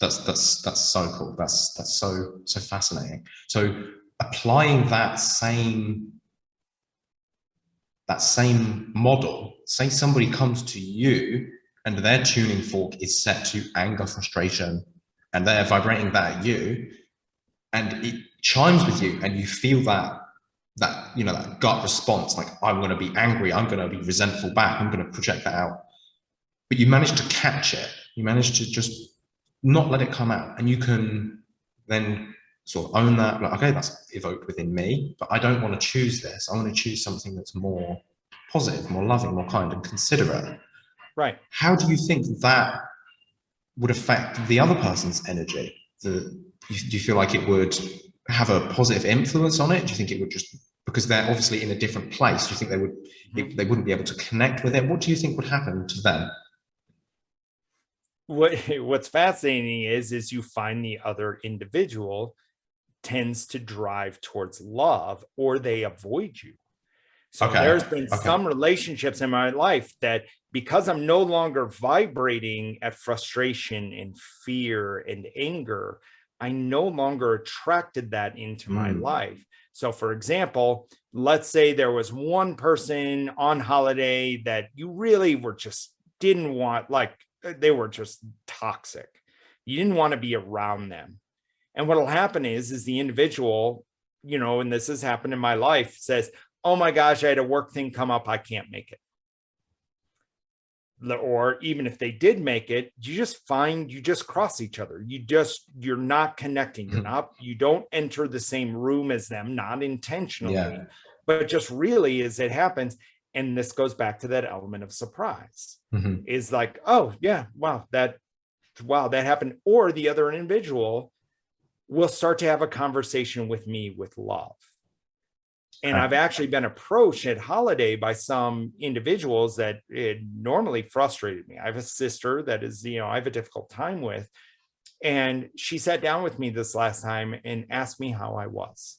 That's that's that's so cool. That's that's so so fascinating. So applying that same that same model say somebody comes to you and their tuning fork is set to anger frustration and they're vibrating that at you and it chimes with you and you feel that that you know that gut response like i'm going to be angry i'm going to be resentful back i'm going to project that out but you manage to catch it. You manage to just not let it come out. And you can then sort of own that, like, okay, that's evoked within me, but I don't want to choose this. I want to choose something that's more positive, more loving, more kind and considerate. Right. How do you think that would affect the other person's energy? The, do you feel like it would have a positive influence on it? Do you think it would just because they're obviously in a different place? Do you think they would mm-hmm. they wouldn't be able to connect with it? What do you think would happen to them? what what's fascinating is is you find the other individual tends to drive towards love or they avoid you so okay. there's been okay. some relationships in my life that because i'm no longer vibrating at frustration and fear and anger i no longer attracted that into mm. my life so for example let's say there was one person on holiday that you really were just didn't want like uh, they were just toxic. You didn't want to be around them. And what'll happen is, is the individual, you know, and this has happened in my life says, oh my gosh, I had a work thing come up. I can't make it. Or even if they did make it, you just find you just cross each other. You just, you're not connecting. You're hmm. not, you don't enter the same room as them, not intentionally, yeah. but just really as it happens and this goes back to that element of surprise mm -hmm. is like oh yeah wow that wow that happened or the other individual will start to have a conversation with me with love and uh, I've actually been approached at holiday by some individuals that it normally frustrated me. I have a sister that is, you know, I have a difficult time with. And she sat down with me this last time and asked me how I was.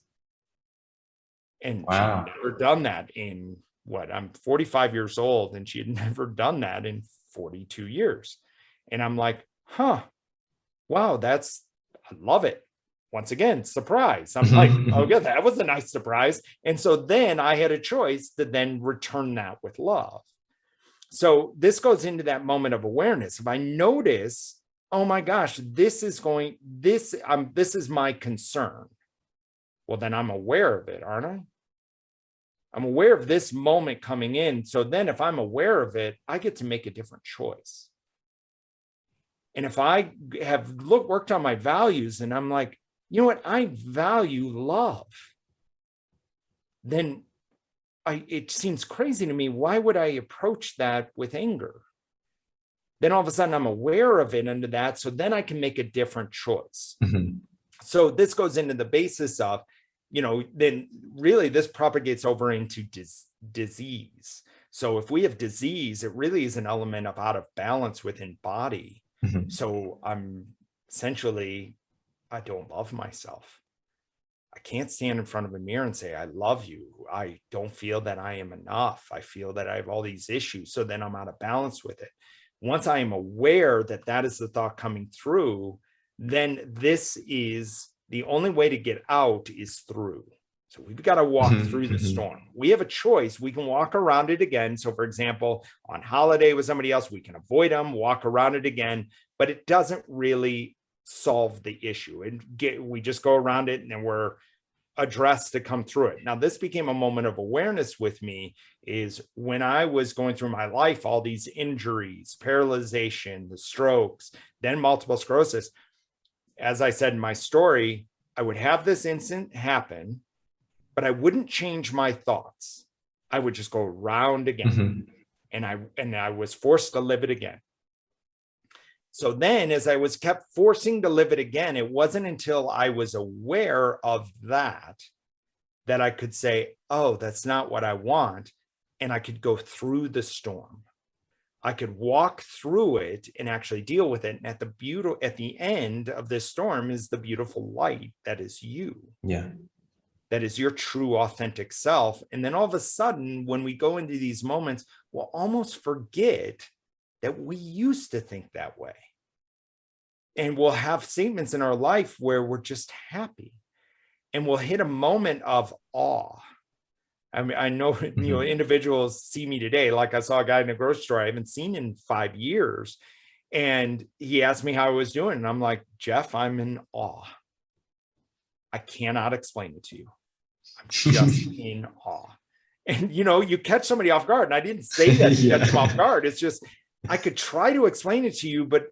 And wow. she'd never done that in what I'm 45 years old and she had never done that in 42 years. And I'm like, huh, wow, that's, I love it. Once again, surprise. I'm like, oh yeah, that was a nice surprise. And so then I had a choice to then return that with love. So this goes into that moment of awareness. If I notice, oh my gosh, this is going, this, um, this is my concern. well, then I'm aware of it, aren't I? I'm aware of this moment coming in. So then if I'm aware of it, I get to make a different choice. And if I have looked worked on my values and I'm like, you know what, I value love, then I, it seems crazy to me. Why would I approach that with anger? Then all of a sudden I'm aware of it under that. So then I can make a different choice. Mm -hmm. So this goes into the basis of you know, then really this propagates over into dis disease. So if we have disease, it really is an element of out of balance within body. Mm -hmm. So I'm essentially, I don't love myself. I can't stand in front of a mirror and say, I love you. I don't feel that I am enough. I feel that I have all these issues. So then I'm out of balance with it. Once I am aware that that is the thought coming through, then this is the only way to get out is through. So we've got to walk mm -hmm, through the mm -hmm. storm. We have a choice. We can walk around it again. So for example, on holiday with somebody else, we can avoid them, walk around it again, but it doesn't really solve the issue. And get we just go around it and then we're addressed to come through it. Now, this became a moment of awareness with me is when I was going through my life, all these injuries, paralyzation, the strokes, then multiple sclerosis, as I said in my story, I would have this incident happen, but I wouldn't change my thoughts. I would just go round again. Mm -hmm. And I and I was forced to live it again. So then as I was kept forcing to live it again, it wasn't until I was aware of that that I could say, oh, that's not what I want. And I could go through the storm. I could walk through it and actually deal with it. And at the beautiful, at the end of this storm is the beautiful light that is you. Yeah. That is your true authentic self. And then all of a sudden, when we go into these moments, we'll almost forget that we used to think that way. And we'll have statements in our life where we're just happy and we'll hit a moment of awe I mean, I know, you know, mm-hmm. individuals see me today, like I saw a guy in a grocery store I haven't seen in five years. And he asked me how I was doing. And I'm like, Jeff, I'm in awe. I cannot explain it to you. I'm just in awe. And, you know, you catch somebody off guard. And I didn't say that to yeah. catch them off guard. It's just, I could try to explain it to you, but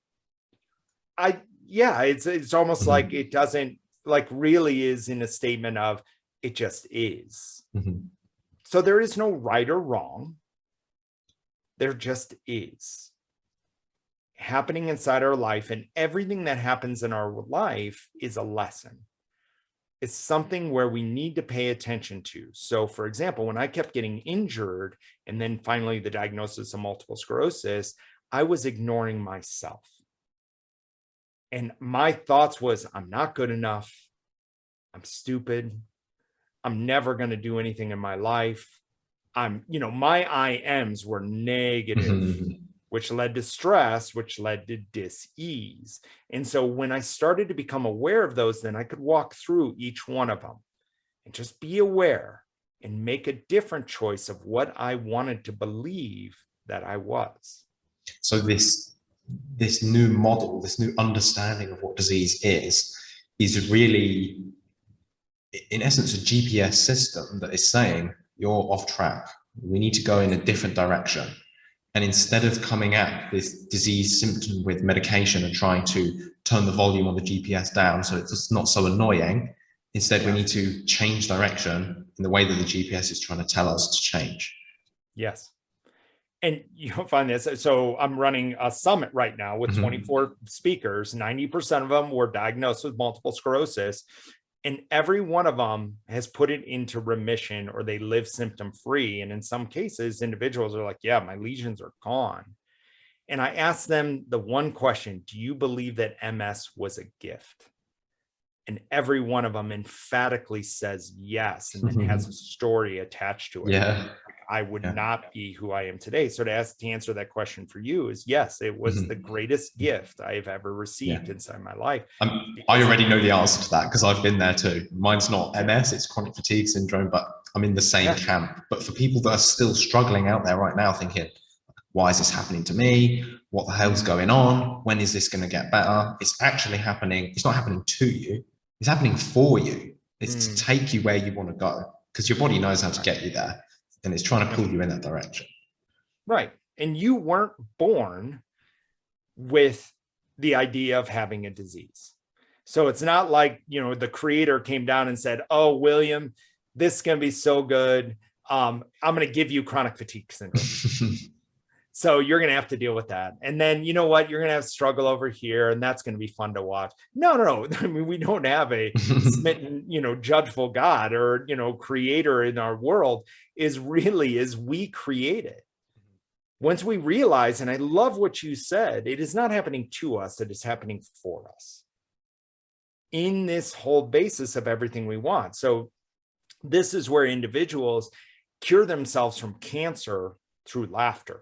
I, yeah, it's, it's almost mm -hmm. like it doesn't like really is in a statement of it just is. Mm -hmm. So there is no right or wrong. There just is happening inside our life and everything that happens in our life is a lesson. It's something where we need to pay attention to. So for example, when I kept getting injured and then finally the diagnosis of multiple sclerosis, I was ignoring myself. And my thoughts was, I'm not good enough. I'm stupid. I'm never going to do anything in my life. I'm, you know, my IMs were negative, mm-hmm. which led to stress, which led to dis-ease. And so when I started to become aware of those, then I could walk through each one of them and just be aware and make a different choice of what I wanted to believe that I was. So this this new model, this new understanding of what disease is, is really in essence, a GPS system that is saying you're off track. We need to go in a different direction. And instead of coming at this disease symptom with medication and trying to turn the volume on the GPS down so it's not so annoying, instead we need to change direction in the way that the GPS is trying to tell us to change. Yes. And you'll find this. So I'm running a summit right now with mm -hmm. 24 speakers. 90% of them were diagnosed with multiple sclerosis and every one of them has put it into remission or they live symptom free. And in some cases, individuals are like, yeah, my lesions are gone. And I asked them the one question, do you believe that MS was a gift? And every one of them emphatically says yes, and then has a story attached to it. Yeah. I would yeah. not be who I am today. So to ask to answer that question for you is yes, it was mm -hmm. the greatest gift I have ever received yeah. inside my life. Um, I already know the answer to that because I've been there too. Mine's not MS, it's chronic fatigue syndrome, but I'm in the same yeah. camp. But for people that are still struggling out there right now thinking, why is this happening to me? What the hell's going on? When is this going to get better? It's actually happening. It's not happening to you. It's happening for you. It's mm. to take you where you want to go because your body knows how to get you there and it's trying to pull you in that direction. Right. And you weren't born with the idea of having a disease. So it's not like, you know, the creator came down and said, oh, William, this is going to be so good. Um, I'm going to give you chronic fatigue syndrome. so you're going to have to deal with that. And then, you know what, you're going to have struggle over here and that's going to be fun to watch. No, no, no. I mean, we don't have a smitten, you know, judgeful God or, you know, creator in our world is really is we create it once we realize, and I love what you said, it is not happening to us, it is happening for us in this whole basis of everything we want. So this is where individuals cure themselves from cancer through laughter.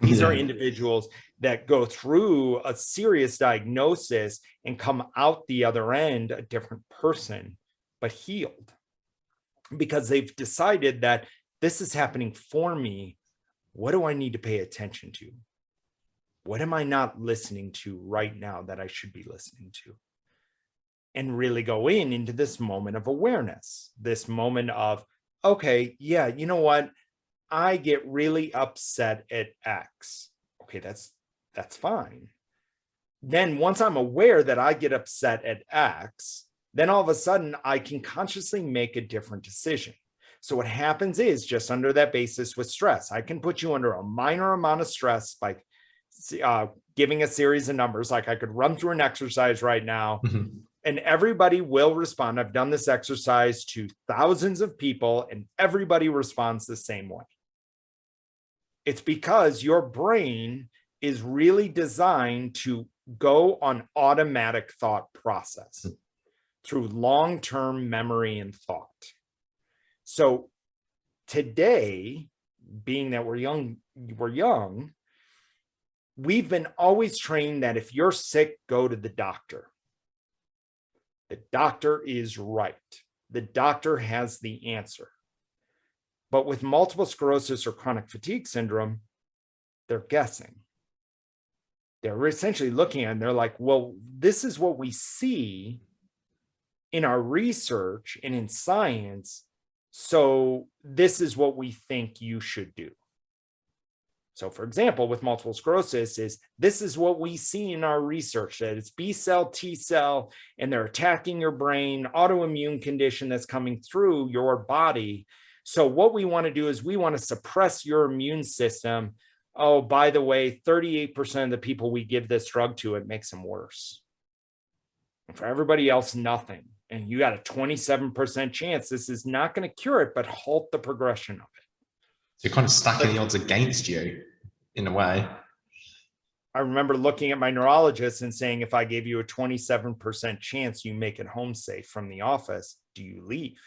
These yeah. are individuals that go through a serious diagnosis and come out the other end a different person, but healed because they've decided that this is happening for me what do I need to pay attention to? What am I not listening to right now that I should be listening to? And really go in into this moment of awareness, this moment of, okay, yeah, you know what? I get really upset at X. Okay, that's that's fine. Then once I'm aware that I get upset at X, then all of a sudden I can consciously make a different decision. So what happens is just under that basis with stress, I can put you under a minor amount of stress by uh, giving a series of numbers. Like I could run through an exercise right now mm -hmm. and everybody will respond. I've done this exercise to thousands of people and everybody responds the same way. It's because your brain is really designed to go on automatic thought process mm -hmm. through long-term memory and thought. So today, being that we're young, we're young, we've been always trained that if you're sick, go to the doctor. The doctor is right. The doctor has the answer. But with multiple sclerosis or chronic fatigue syndrome, they're guessing. They're essentially looking and they're like, well, this is what we see in our research and in science so this is what we think you should do. So for example, with multiple sclerosis is this is what we see in our research that it's B cell, T cell, and they're attacking your brain, autoimmune condition that's coming through your body. So what we want to do is we want to suppress your immune system. Oh, by the way, 38% of the people we give this drug to, it makes them worse. And for everybody else, nothing and you got a 27% chance this is not going to cure it, but halt the progression of it. So you're kind of stacking the odds against you in a way. I remember looking at my neurologist and saying, if I gave you a 27% chance you make it home safe from the office, do you leave?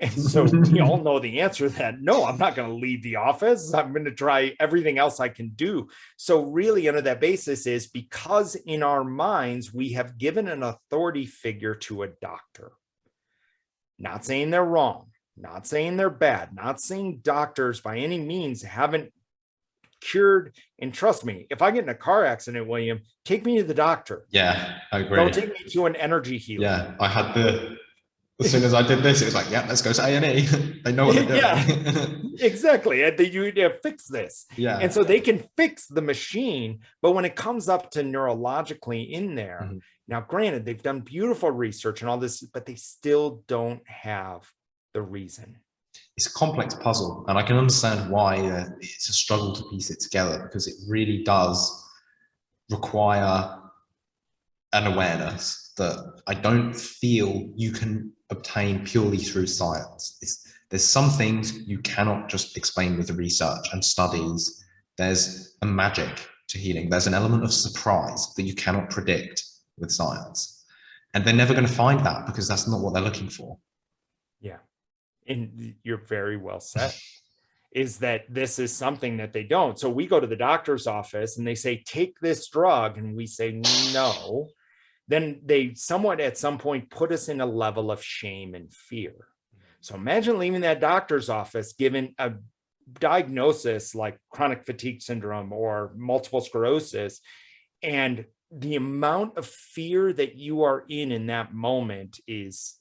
And so we all know the answer that no, I'm not going to leave the office. I'm going to try everything else I can do. So really under that basis is because in our minds, we have given an authority figure to a doctor. Not saying they're wrong, not saying they're bad, not saying doctors by any means haven't cured and trust me if i get in a car accident william take me to the doctor yeah i agree don't take me to an energy healer yeah i had the as soon as I did this, it was like, yeah, let's go to A and E. they know what they're doing. yeah, exactly. And they, you to fix this. Yeah. And so they can fix the machine, but when it comes up to neurologically in there, mm -hmm. now granted, they've done beautiful research and all this, but they still don't have the reason. It's a complex puzzle, and I can understand why uh, it's a struggle to piece it together because it really does require an awareness that I don't feel you can obtain purely through science. It's, there's some things you cannot just explain with research and studies. There's a magic to healing. There's an element of surprise that you cannot predict with science. And they're never going to find that because that's not what they're looking for. Yeah. And you're very well said. is that this is something that they don't. So we go to the doctor's office and they say, take this drug. And we say, no, then they somewhat at some point put us in a level of shame and fear. So imagine leaving that doctor's office given a diagnosis like chronic fatigue syndrome or multiple sclerosis and the amount of fear that you are in in that moment is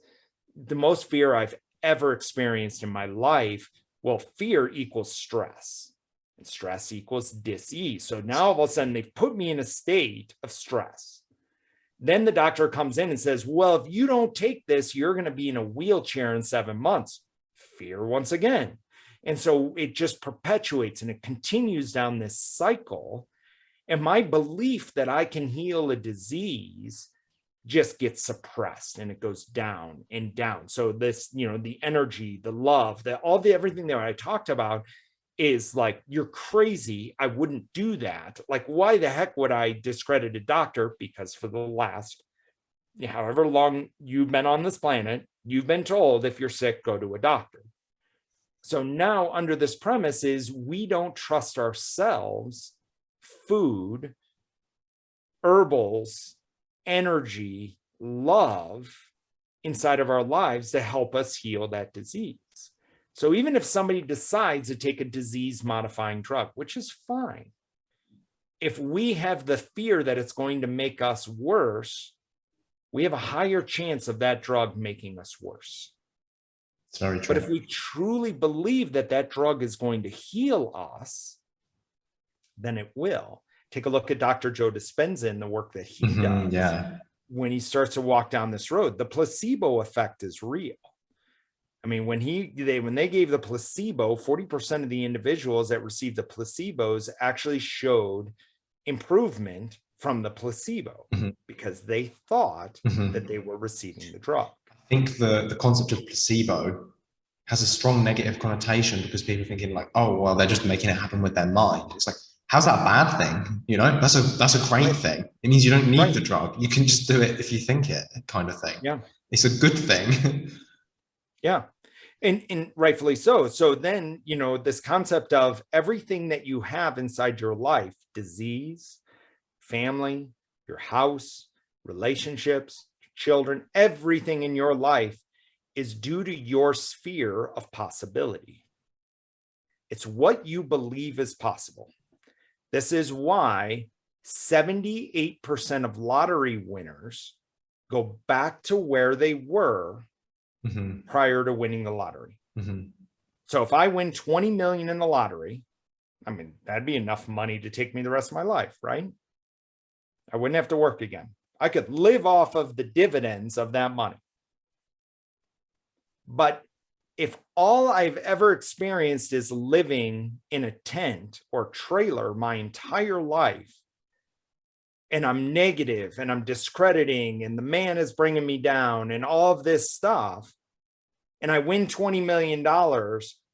the most fear I've ever experienced in my life. Well, fear equals stress and stress equals disease. So now all of a sudden they've put me in a state of stress. Then the doctor comes in and says, well, if you don't take this, you're going to be in a wheelchair in seven months. Fear once again. And so it just perpetuates and it continues down this cycle. And my belief that I can heal a disease just gets suppressed and it goes down and down. So this, you know, the energy, the love, the all the everything that I talked about is like, you're crazy. I wouldn't do that. Like, why the heck would I discredit a doctor? Because for the last however long you've been on this planet, you've been told if you're sick, go to a doctor. So now under this premise is we don't trust ourselves, food, herbals, energy, love inside of our lives to help us heal that disease. So even if somebody decides to take a disease modifying drug, which is fine, if we have the fear that it's going to make us worse, we have a higher chance of that drug making us worse. True. But if we truly believe that that drug is going to heal us, then it will. Take a look at Dr. Joe Dispenza and the work that he mm -hmm, does. Yeah. When he starts to walk down this road, the placebo effect is real. I mean, when he they when they gave the placebo, 40% of the individuals that received the placebos actually showed improvement from the placebo mm -hmm. because they thought mm -hmm. that they were receiving the drug. I think the, the concept of placebo has a strong negative connotation because people are thinking like, oh, well, they're just making it happen with their mind. It's like, how's that a bad thing? You know, that's a that's a great right. thing. It means you don't need right. the drug. You can just do it if you think it kind of thing. Yeah. It's a good thing. yeah and, and rightfully so. So then, you know, this concept of everything that you have inside your life, disease, family, your house, relationships, children, everything in your life is due to your sphere of possibility. It's what you believe is possible. This is why 78% of lottery winners go back to where they were mm -hmm. prior to winning the lottery. Mm -hmm. So if I win 20 million in the lottery, I mean, that'd be enough money to take me the rest of my life, right? I wouldn't have to work again. I could live off of the dividends of that money. But if all I've ever experienced is living in a tent or trailer my entire life, and I'm negative and I'm discrediting and the man is bringing me down and all of this stuff, and I win $20 million,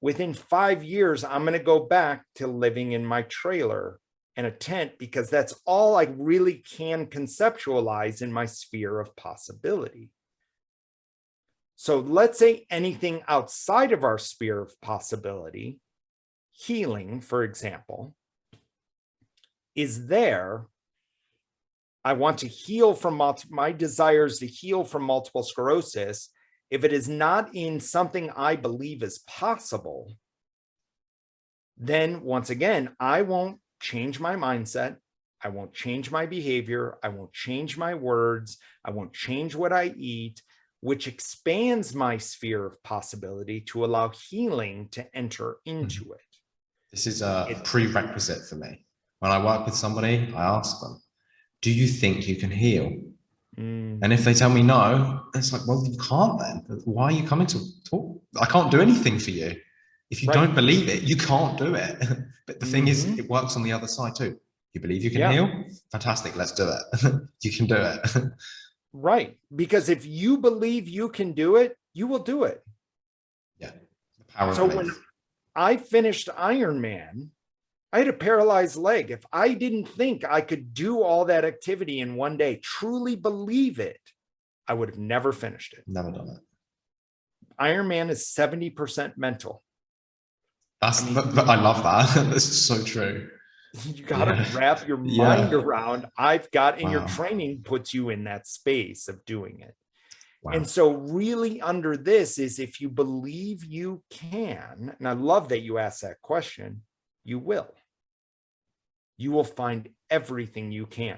within five years, I'm going to go back to living in my trailer and a tent because that's all I really can conceptualize in my sphere of possibility. So let's say anything outside of our sphere of possibility, healing, for example, is there I want to heal from my desires to heal from multiple sclerosis. If it is not in something I believe is possible, then once again, I won't change my mindset. I won't change my behavior. I won't change my words. I won't change what I eat, which expands my sphere of possibility to allow healing to enter into mm-hmm. it. This is a prerequisite for me. When I work with somebody, I ask them, do you think you can heal? Mm. And if they tell me no, it's like, well, you can't then. Why are you coming to talk? I can't do anything for you. If you right. don't believe it, you can't do it. but the thing mm -hmm. is, mm-hmm. it works on the other side too. You believe you can yeah. heal? Fantastic. Let's do it. you can do it. right. Because if you believe you can do it, you will do it. Yeah. so when I finished Ironman, I had a paralyzed leg. If I didn't think I could do all that activity in one day, truly believe it, I would have never finished it. Never done it. Ironman is 70% mental. That's, I, mean, I love that. That's so true. You got to yeah. wrap your mind yeah. around. I've got, and wow. your training puts you in that space of doing it. Wow. And so really under this is if you believe you can, and I love that you asked that question, you will you will find everything you can.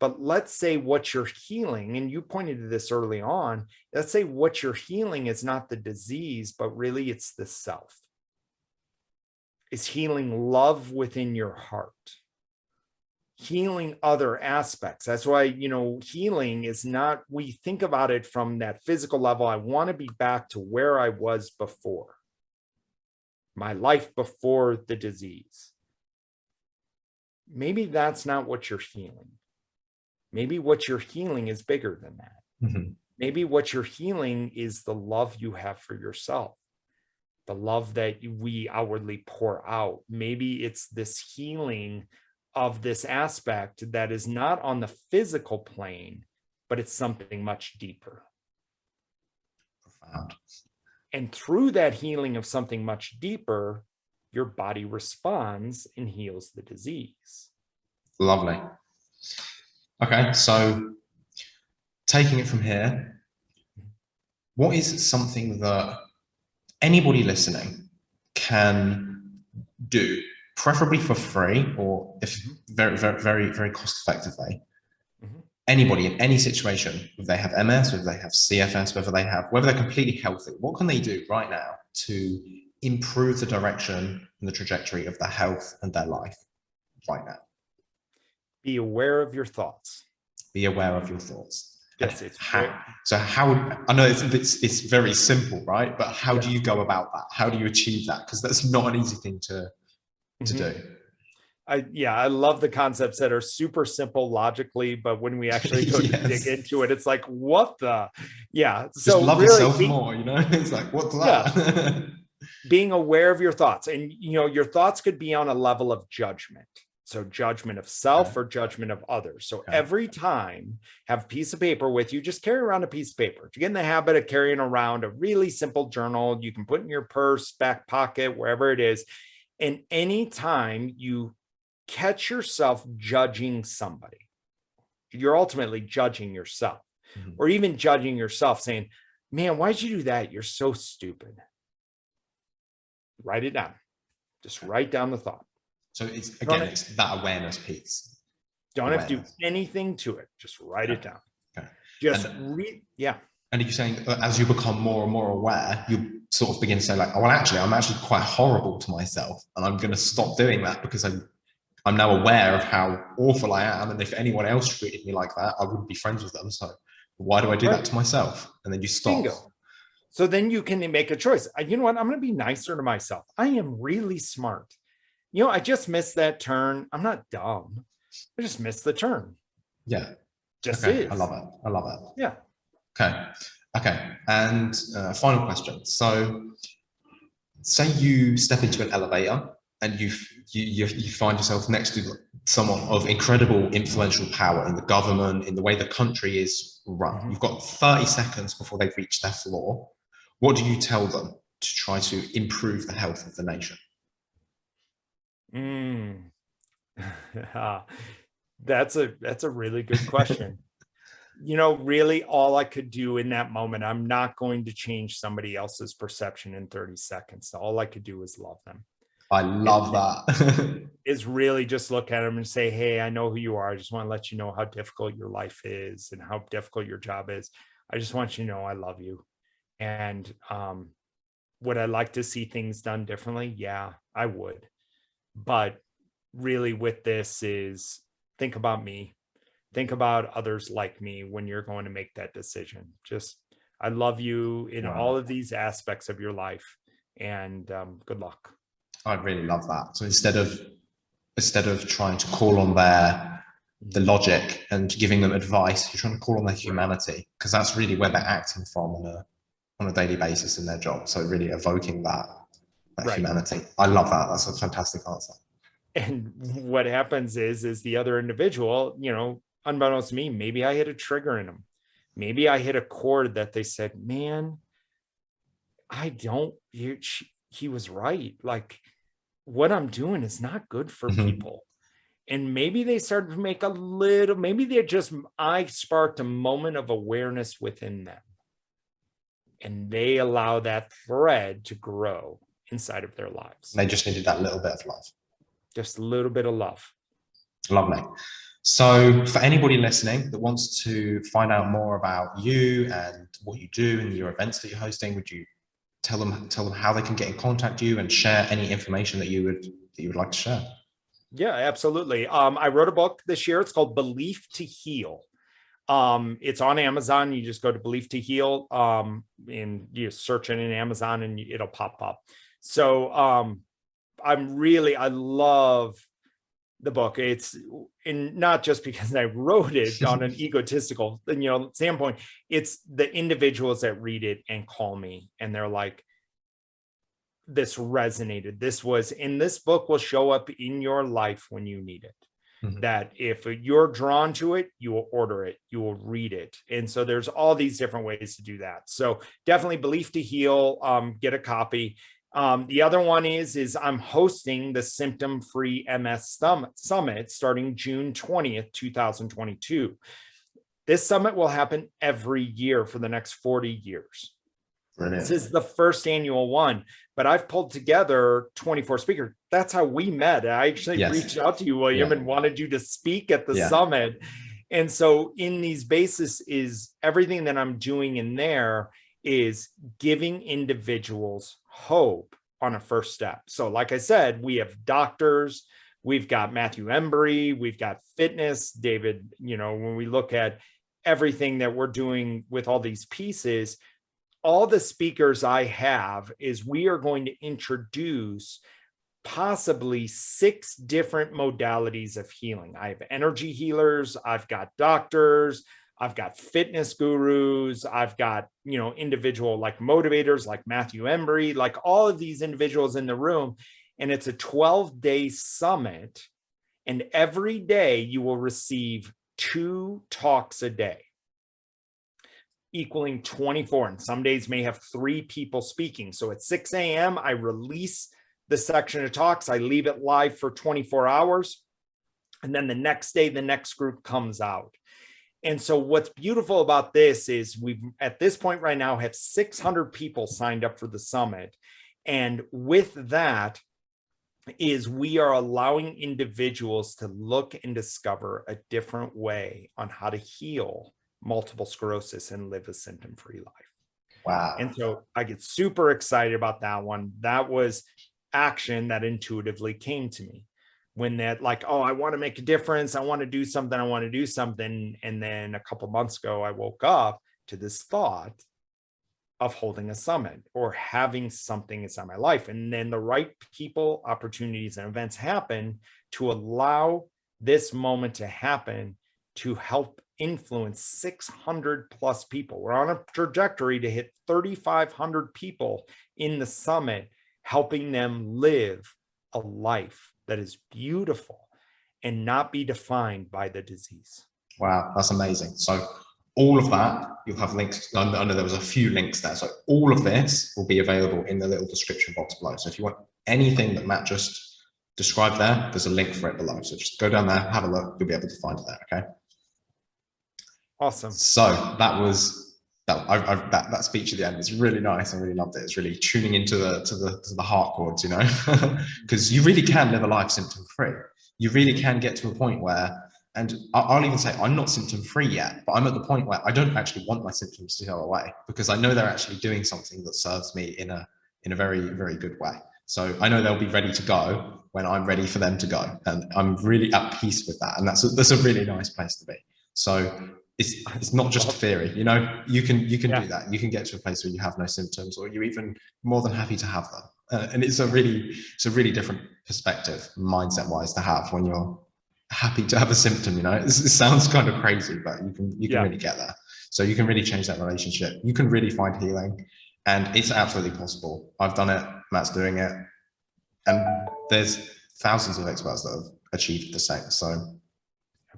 But let's say what you're healing, and you pointed to this early on, let's say what you're healing is not the disease, but really it's the self. It's healing love within your heart healing other aspects. That's why, you know, healing is not, we think about it from that physical level. I want to be back to where I was before, my life before the disease. Maybe that's not what you're healing. Maybe what you're healing is bigger than that. Mm -hmm. Maybe what you're healing is the love you have for yourself, the love that we outwardly pour out. Maybe it's this healing of this aspect that is not on the physical plane, but it's something much deeper. Profound. And through that healing of something much deeper, your body responds and heals the disease. Lovely. Okay, so taking it from here, what is something that anybody listening can do preferably for free or if mm-hmm. very, very, very, very cost effectively. Mm -hmm. Anybody in any situation, if they have MS, if they have CFS, whether they have, whether they're completely healthy, what can they do right now to improve the direction and the trajectory of their health and their life right now? Be aware of your thoughts. Be aware of your thoughts. Yes, it's how, so how I know it's, it's, it's very simple, right? But how yeah. do you go about that? How do you achieve that? Because that's not an easy thing to to mm -hmm. do. I yeah, I love the concepts that are super simple logically, but when we actually go yes. dig into it, it's like, what the yeah. Just so love really, yourself being, more, you know? It's like, what's that? Yeah. being aware of your thoughts. And you know, your thoughts could be on a level of judgment. So judgment of self okay. or judgment of others. So okay. every time have a piece of paper with you, just carry around a piece of paper. to get in the habit of carrying around a really simple journal, you can put in your purse, back pocket, wherever it is, and anytime you catch yourself judging somebody, you're ultimately judging yourself mm -hmm. or even judging yourself saying, man, why'd you do that? You're so stupid. Write it down. Just write down the thought. So it's again, don't it's that awareness piece. Don't awareness. have to do anything to it. Just write okay. it down. Okay. Just read. Yeah. And are you're saying uh, as you become more and more aware, you sort of begin to say like, oh, well, actually, I'm actually quite horrible to myself. And I'm going to stop doing that because I'm, I'm now aware of how awful I am. And if anyone else treated me like that, I wouldn't be friends with them. So why do I do right. that to myself? And then you stop. Bingo. So then you can make a choice. You know what? I'm going to be nicer to myself. I am really smart. You know, I just missed that turn. I'm not dumb. I just missed the turn. Yeah. Just okay. is. I love it. I love it. Yeah. Okay. Okay. And uh, final question. So say you step into an elevator and you, you, you find yourself next to someone of incredible influential power in the government, in the way the country is run. Mm-hmm. You've got 30 seconds before they reach their floor. What do you tell them to try to improve the health of the nation? Mm. that's a that's a really good question you know, really all I could do in that moment, I'm not going to change somebody else's perception in 30 seconds. All I could do is love them. I love that. is really just look at them and say, Hey, I know who you are. I just want to let you know how difficult your life is and how difficult your job is. I just want you to know I love you. And um, would I like to see things done differently? Yeah, I would. But really with this is think about me think about others like me when you're going to make that decision. Just, I love you in all of these aspects of your life and um, good luck. I really love that. So instead of, instead of trying to call on their, the logic and giving them advice, you're trying to call on their humanity because that's really where they're acting from on a, on a daily basis in their job. So really evoking that, that right. humanity. I love that. That's a fantastic answer and what happens is is the other individual you know unbeknownst to me, maybe I hit a trigger in them. Maybe I hit a chord that they said, man, I don't, he, he was right. Like what I'm doing is not good for mm -hmm. people. And maybe they started to make a little, maybe they just, I sparked a moment of awareness within them. And they allow that thread to grow inside of their lives. They just needed that little bit of love. Just a little bit of love. Love me. So for anybody listening that wants to find out more about you and what you do and your events that you're hosting, would you tell them tell them how they can get in contact you and share any information that you would that you would like to share? Yeah, absolutely. Um, I wrote a book this year. It's called Belief to Heal. Um, it's on Amazon. You just go to Belief to Heal um, and you search it in Amazon and it'll pop up. So um, I'm really, I love the book. It's in not just because I wrote it on an egotistical, you know, standpoint. It's the individuals that read it and call me and they're like, this resonated. This was in this book will show up in your life when you need it. Mm -hmm. That if you're drawn to it, you will order it, you will read it. And so there's all these different ways to do that. So definitely Belief to Heal, um, get a copy. Um, the other one is, is I'm hosting the Symptom Free MS Summit starting June 20th, 2022. This summit will happen every year for the next 40 years. Brilliant. This is the first annual one, but I've pulled together 24 speakers. That's how we met. I actually yes. reached out to you, William, yeah. and wanted you to speak at the yeah. summit. And so in these bases is everything that I'm doing in there is giving individuals hope on a first step. So like I said, we have doctors, we've got Matthew Embry, we've got fitness, David, you know, when we look at everything that we're doing with all these pieces, all the speakers I have is we are going to introduce possibly six different modalities of healing. I have energy healers, I've got doctors, I've got fitness gurus, I've got, you know, individual like motivators like Matthew Embry, like all of these individuals in the room. And it's a 12 day summit. And every day you will receive two talks a day equaling 24 and some days may have three people speaking so at 6 a.m i release the section of talks i leave it live for 24 hours and then the next day the next group comes out and so what's beautiful about this is we've at this point right now have 600 people signed up for the summit and with that is we are allowing individuals to look and discover a different way on how to heal multiple sclerosis and live a symptom-free life. Wow. And so I get super excited about that one. That was action that intuitively came to me when that like, oh, I want to make a difference. I want to do something. I want to do something. And then a couple months ago, I woke up to this thought of holding a summit or having something inside my life. And then the right people, opportunities, and events happen to allow this moment to happen to help influence 600 plus people. We're on a trajectory to hit 3,500 people in the summit, helping them live a life that is beautiful and not be defined by the disease. Wow, that's amazing. So all of that, you'll have links. I know there was a few links there. So all of this will be available in the little description box below. So if you want anything that Matt just described there, there's a link for it below. So just go down there, have a look, you'll be able to find it there, okay? Awesome. So that was that, I, I, that that speech at the end was really nice. I really loved it. It's really tuning into the to the to the heart chords, you know, because you really can live a life symptom free. You really can get to a point where, and I'll even say I'm not symptom free yet, but I'm at the point where I don't actually want my symptoms to go away because I know they're actually doing something that serves me in a in a very very good way. So I know they'll be ready to go when I'm ready for them to go, and I'm really at peace with that. And that's a, that's a really nice place to be. So it's it's not just theory you know? You can you can yeah. do that. You can get to a place where you have no symptoms or you're even more than happy to have them. Uh, and it's a really it's a really different perspective mindset wise to have when you're happy to have a symptom you know? It, it sounds kind of crazy but you can you can yeah. really get there. So you can really change that relationship. You can really find healing. And it's absolutely possible. I've done it. Matt's doing it. And there's thousands of experts that have achieved the same. So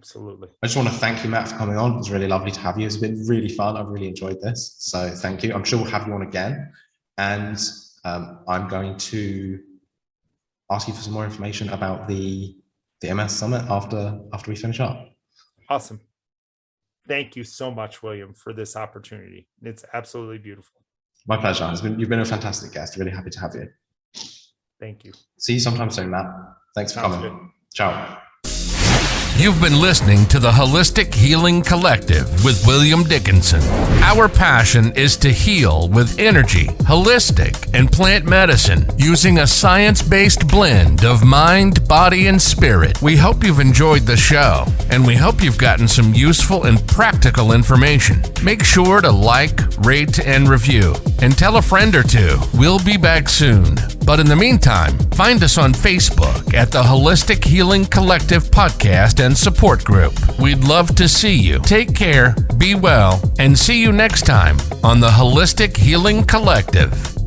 Absolutely. I just want to thank you, Matt, for coming on. It was really lovely to have you. It's been really fun. I've really enjoyed this. So thank you. I'm sure we'll have you on again. And um, I'm going to ask you for some more information about the the MS Summit after after we finish up. Awesome. Thank you so much, William, for this opportunity. It's absolutely beautiful. My pleasure. It's been, you've been a fantastic guest. Really happy to have you. Thank you. See you sometime soon, Matt. Thanks for Sounds coming. Good. Ciao. You've been listening to the Holistic Healing Collective with William Dickinson. Our passion is to heal with energy, holistic, and plant medicine using a science based blend of mind, body, and spirit. We hope you've enjoyed the show, and we hope you've gotten some useful and practical information. Make sure to like, rate, and review, and tell a friend or two. We'll be back soon. But in the meantime, find us on Facebook at the Holistic Healing Collective Podcast and Support Group. We'd love to see you. Take care, be well, and see you next time on the Holistic Healing Collective.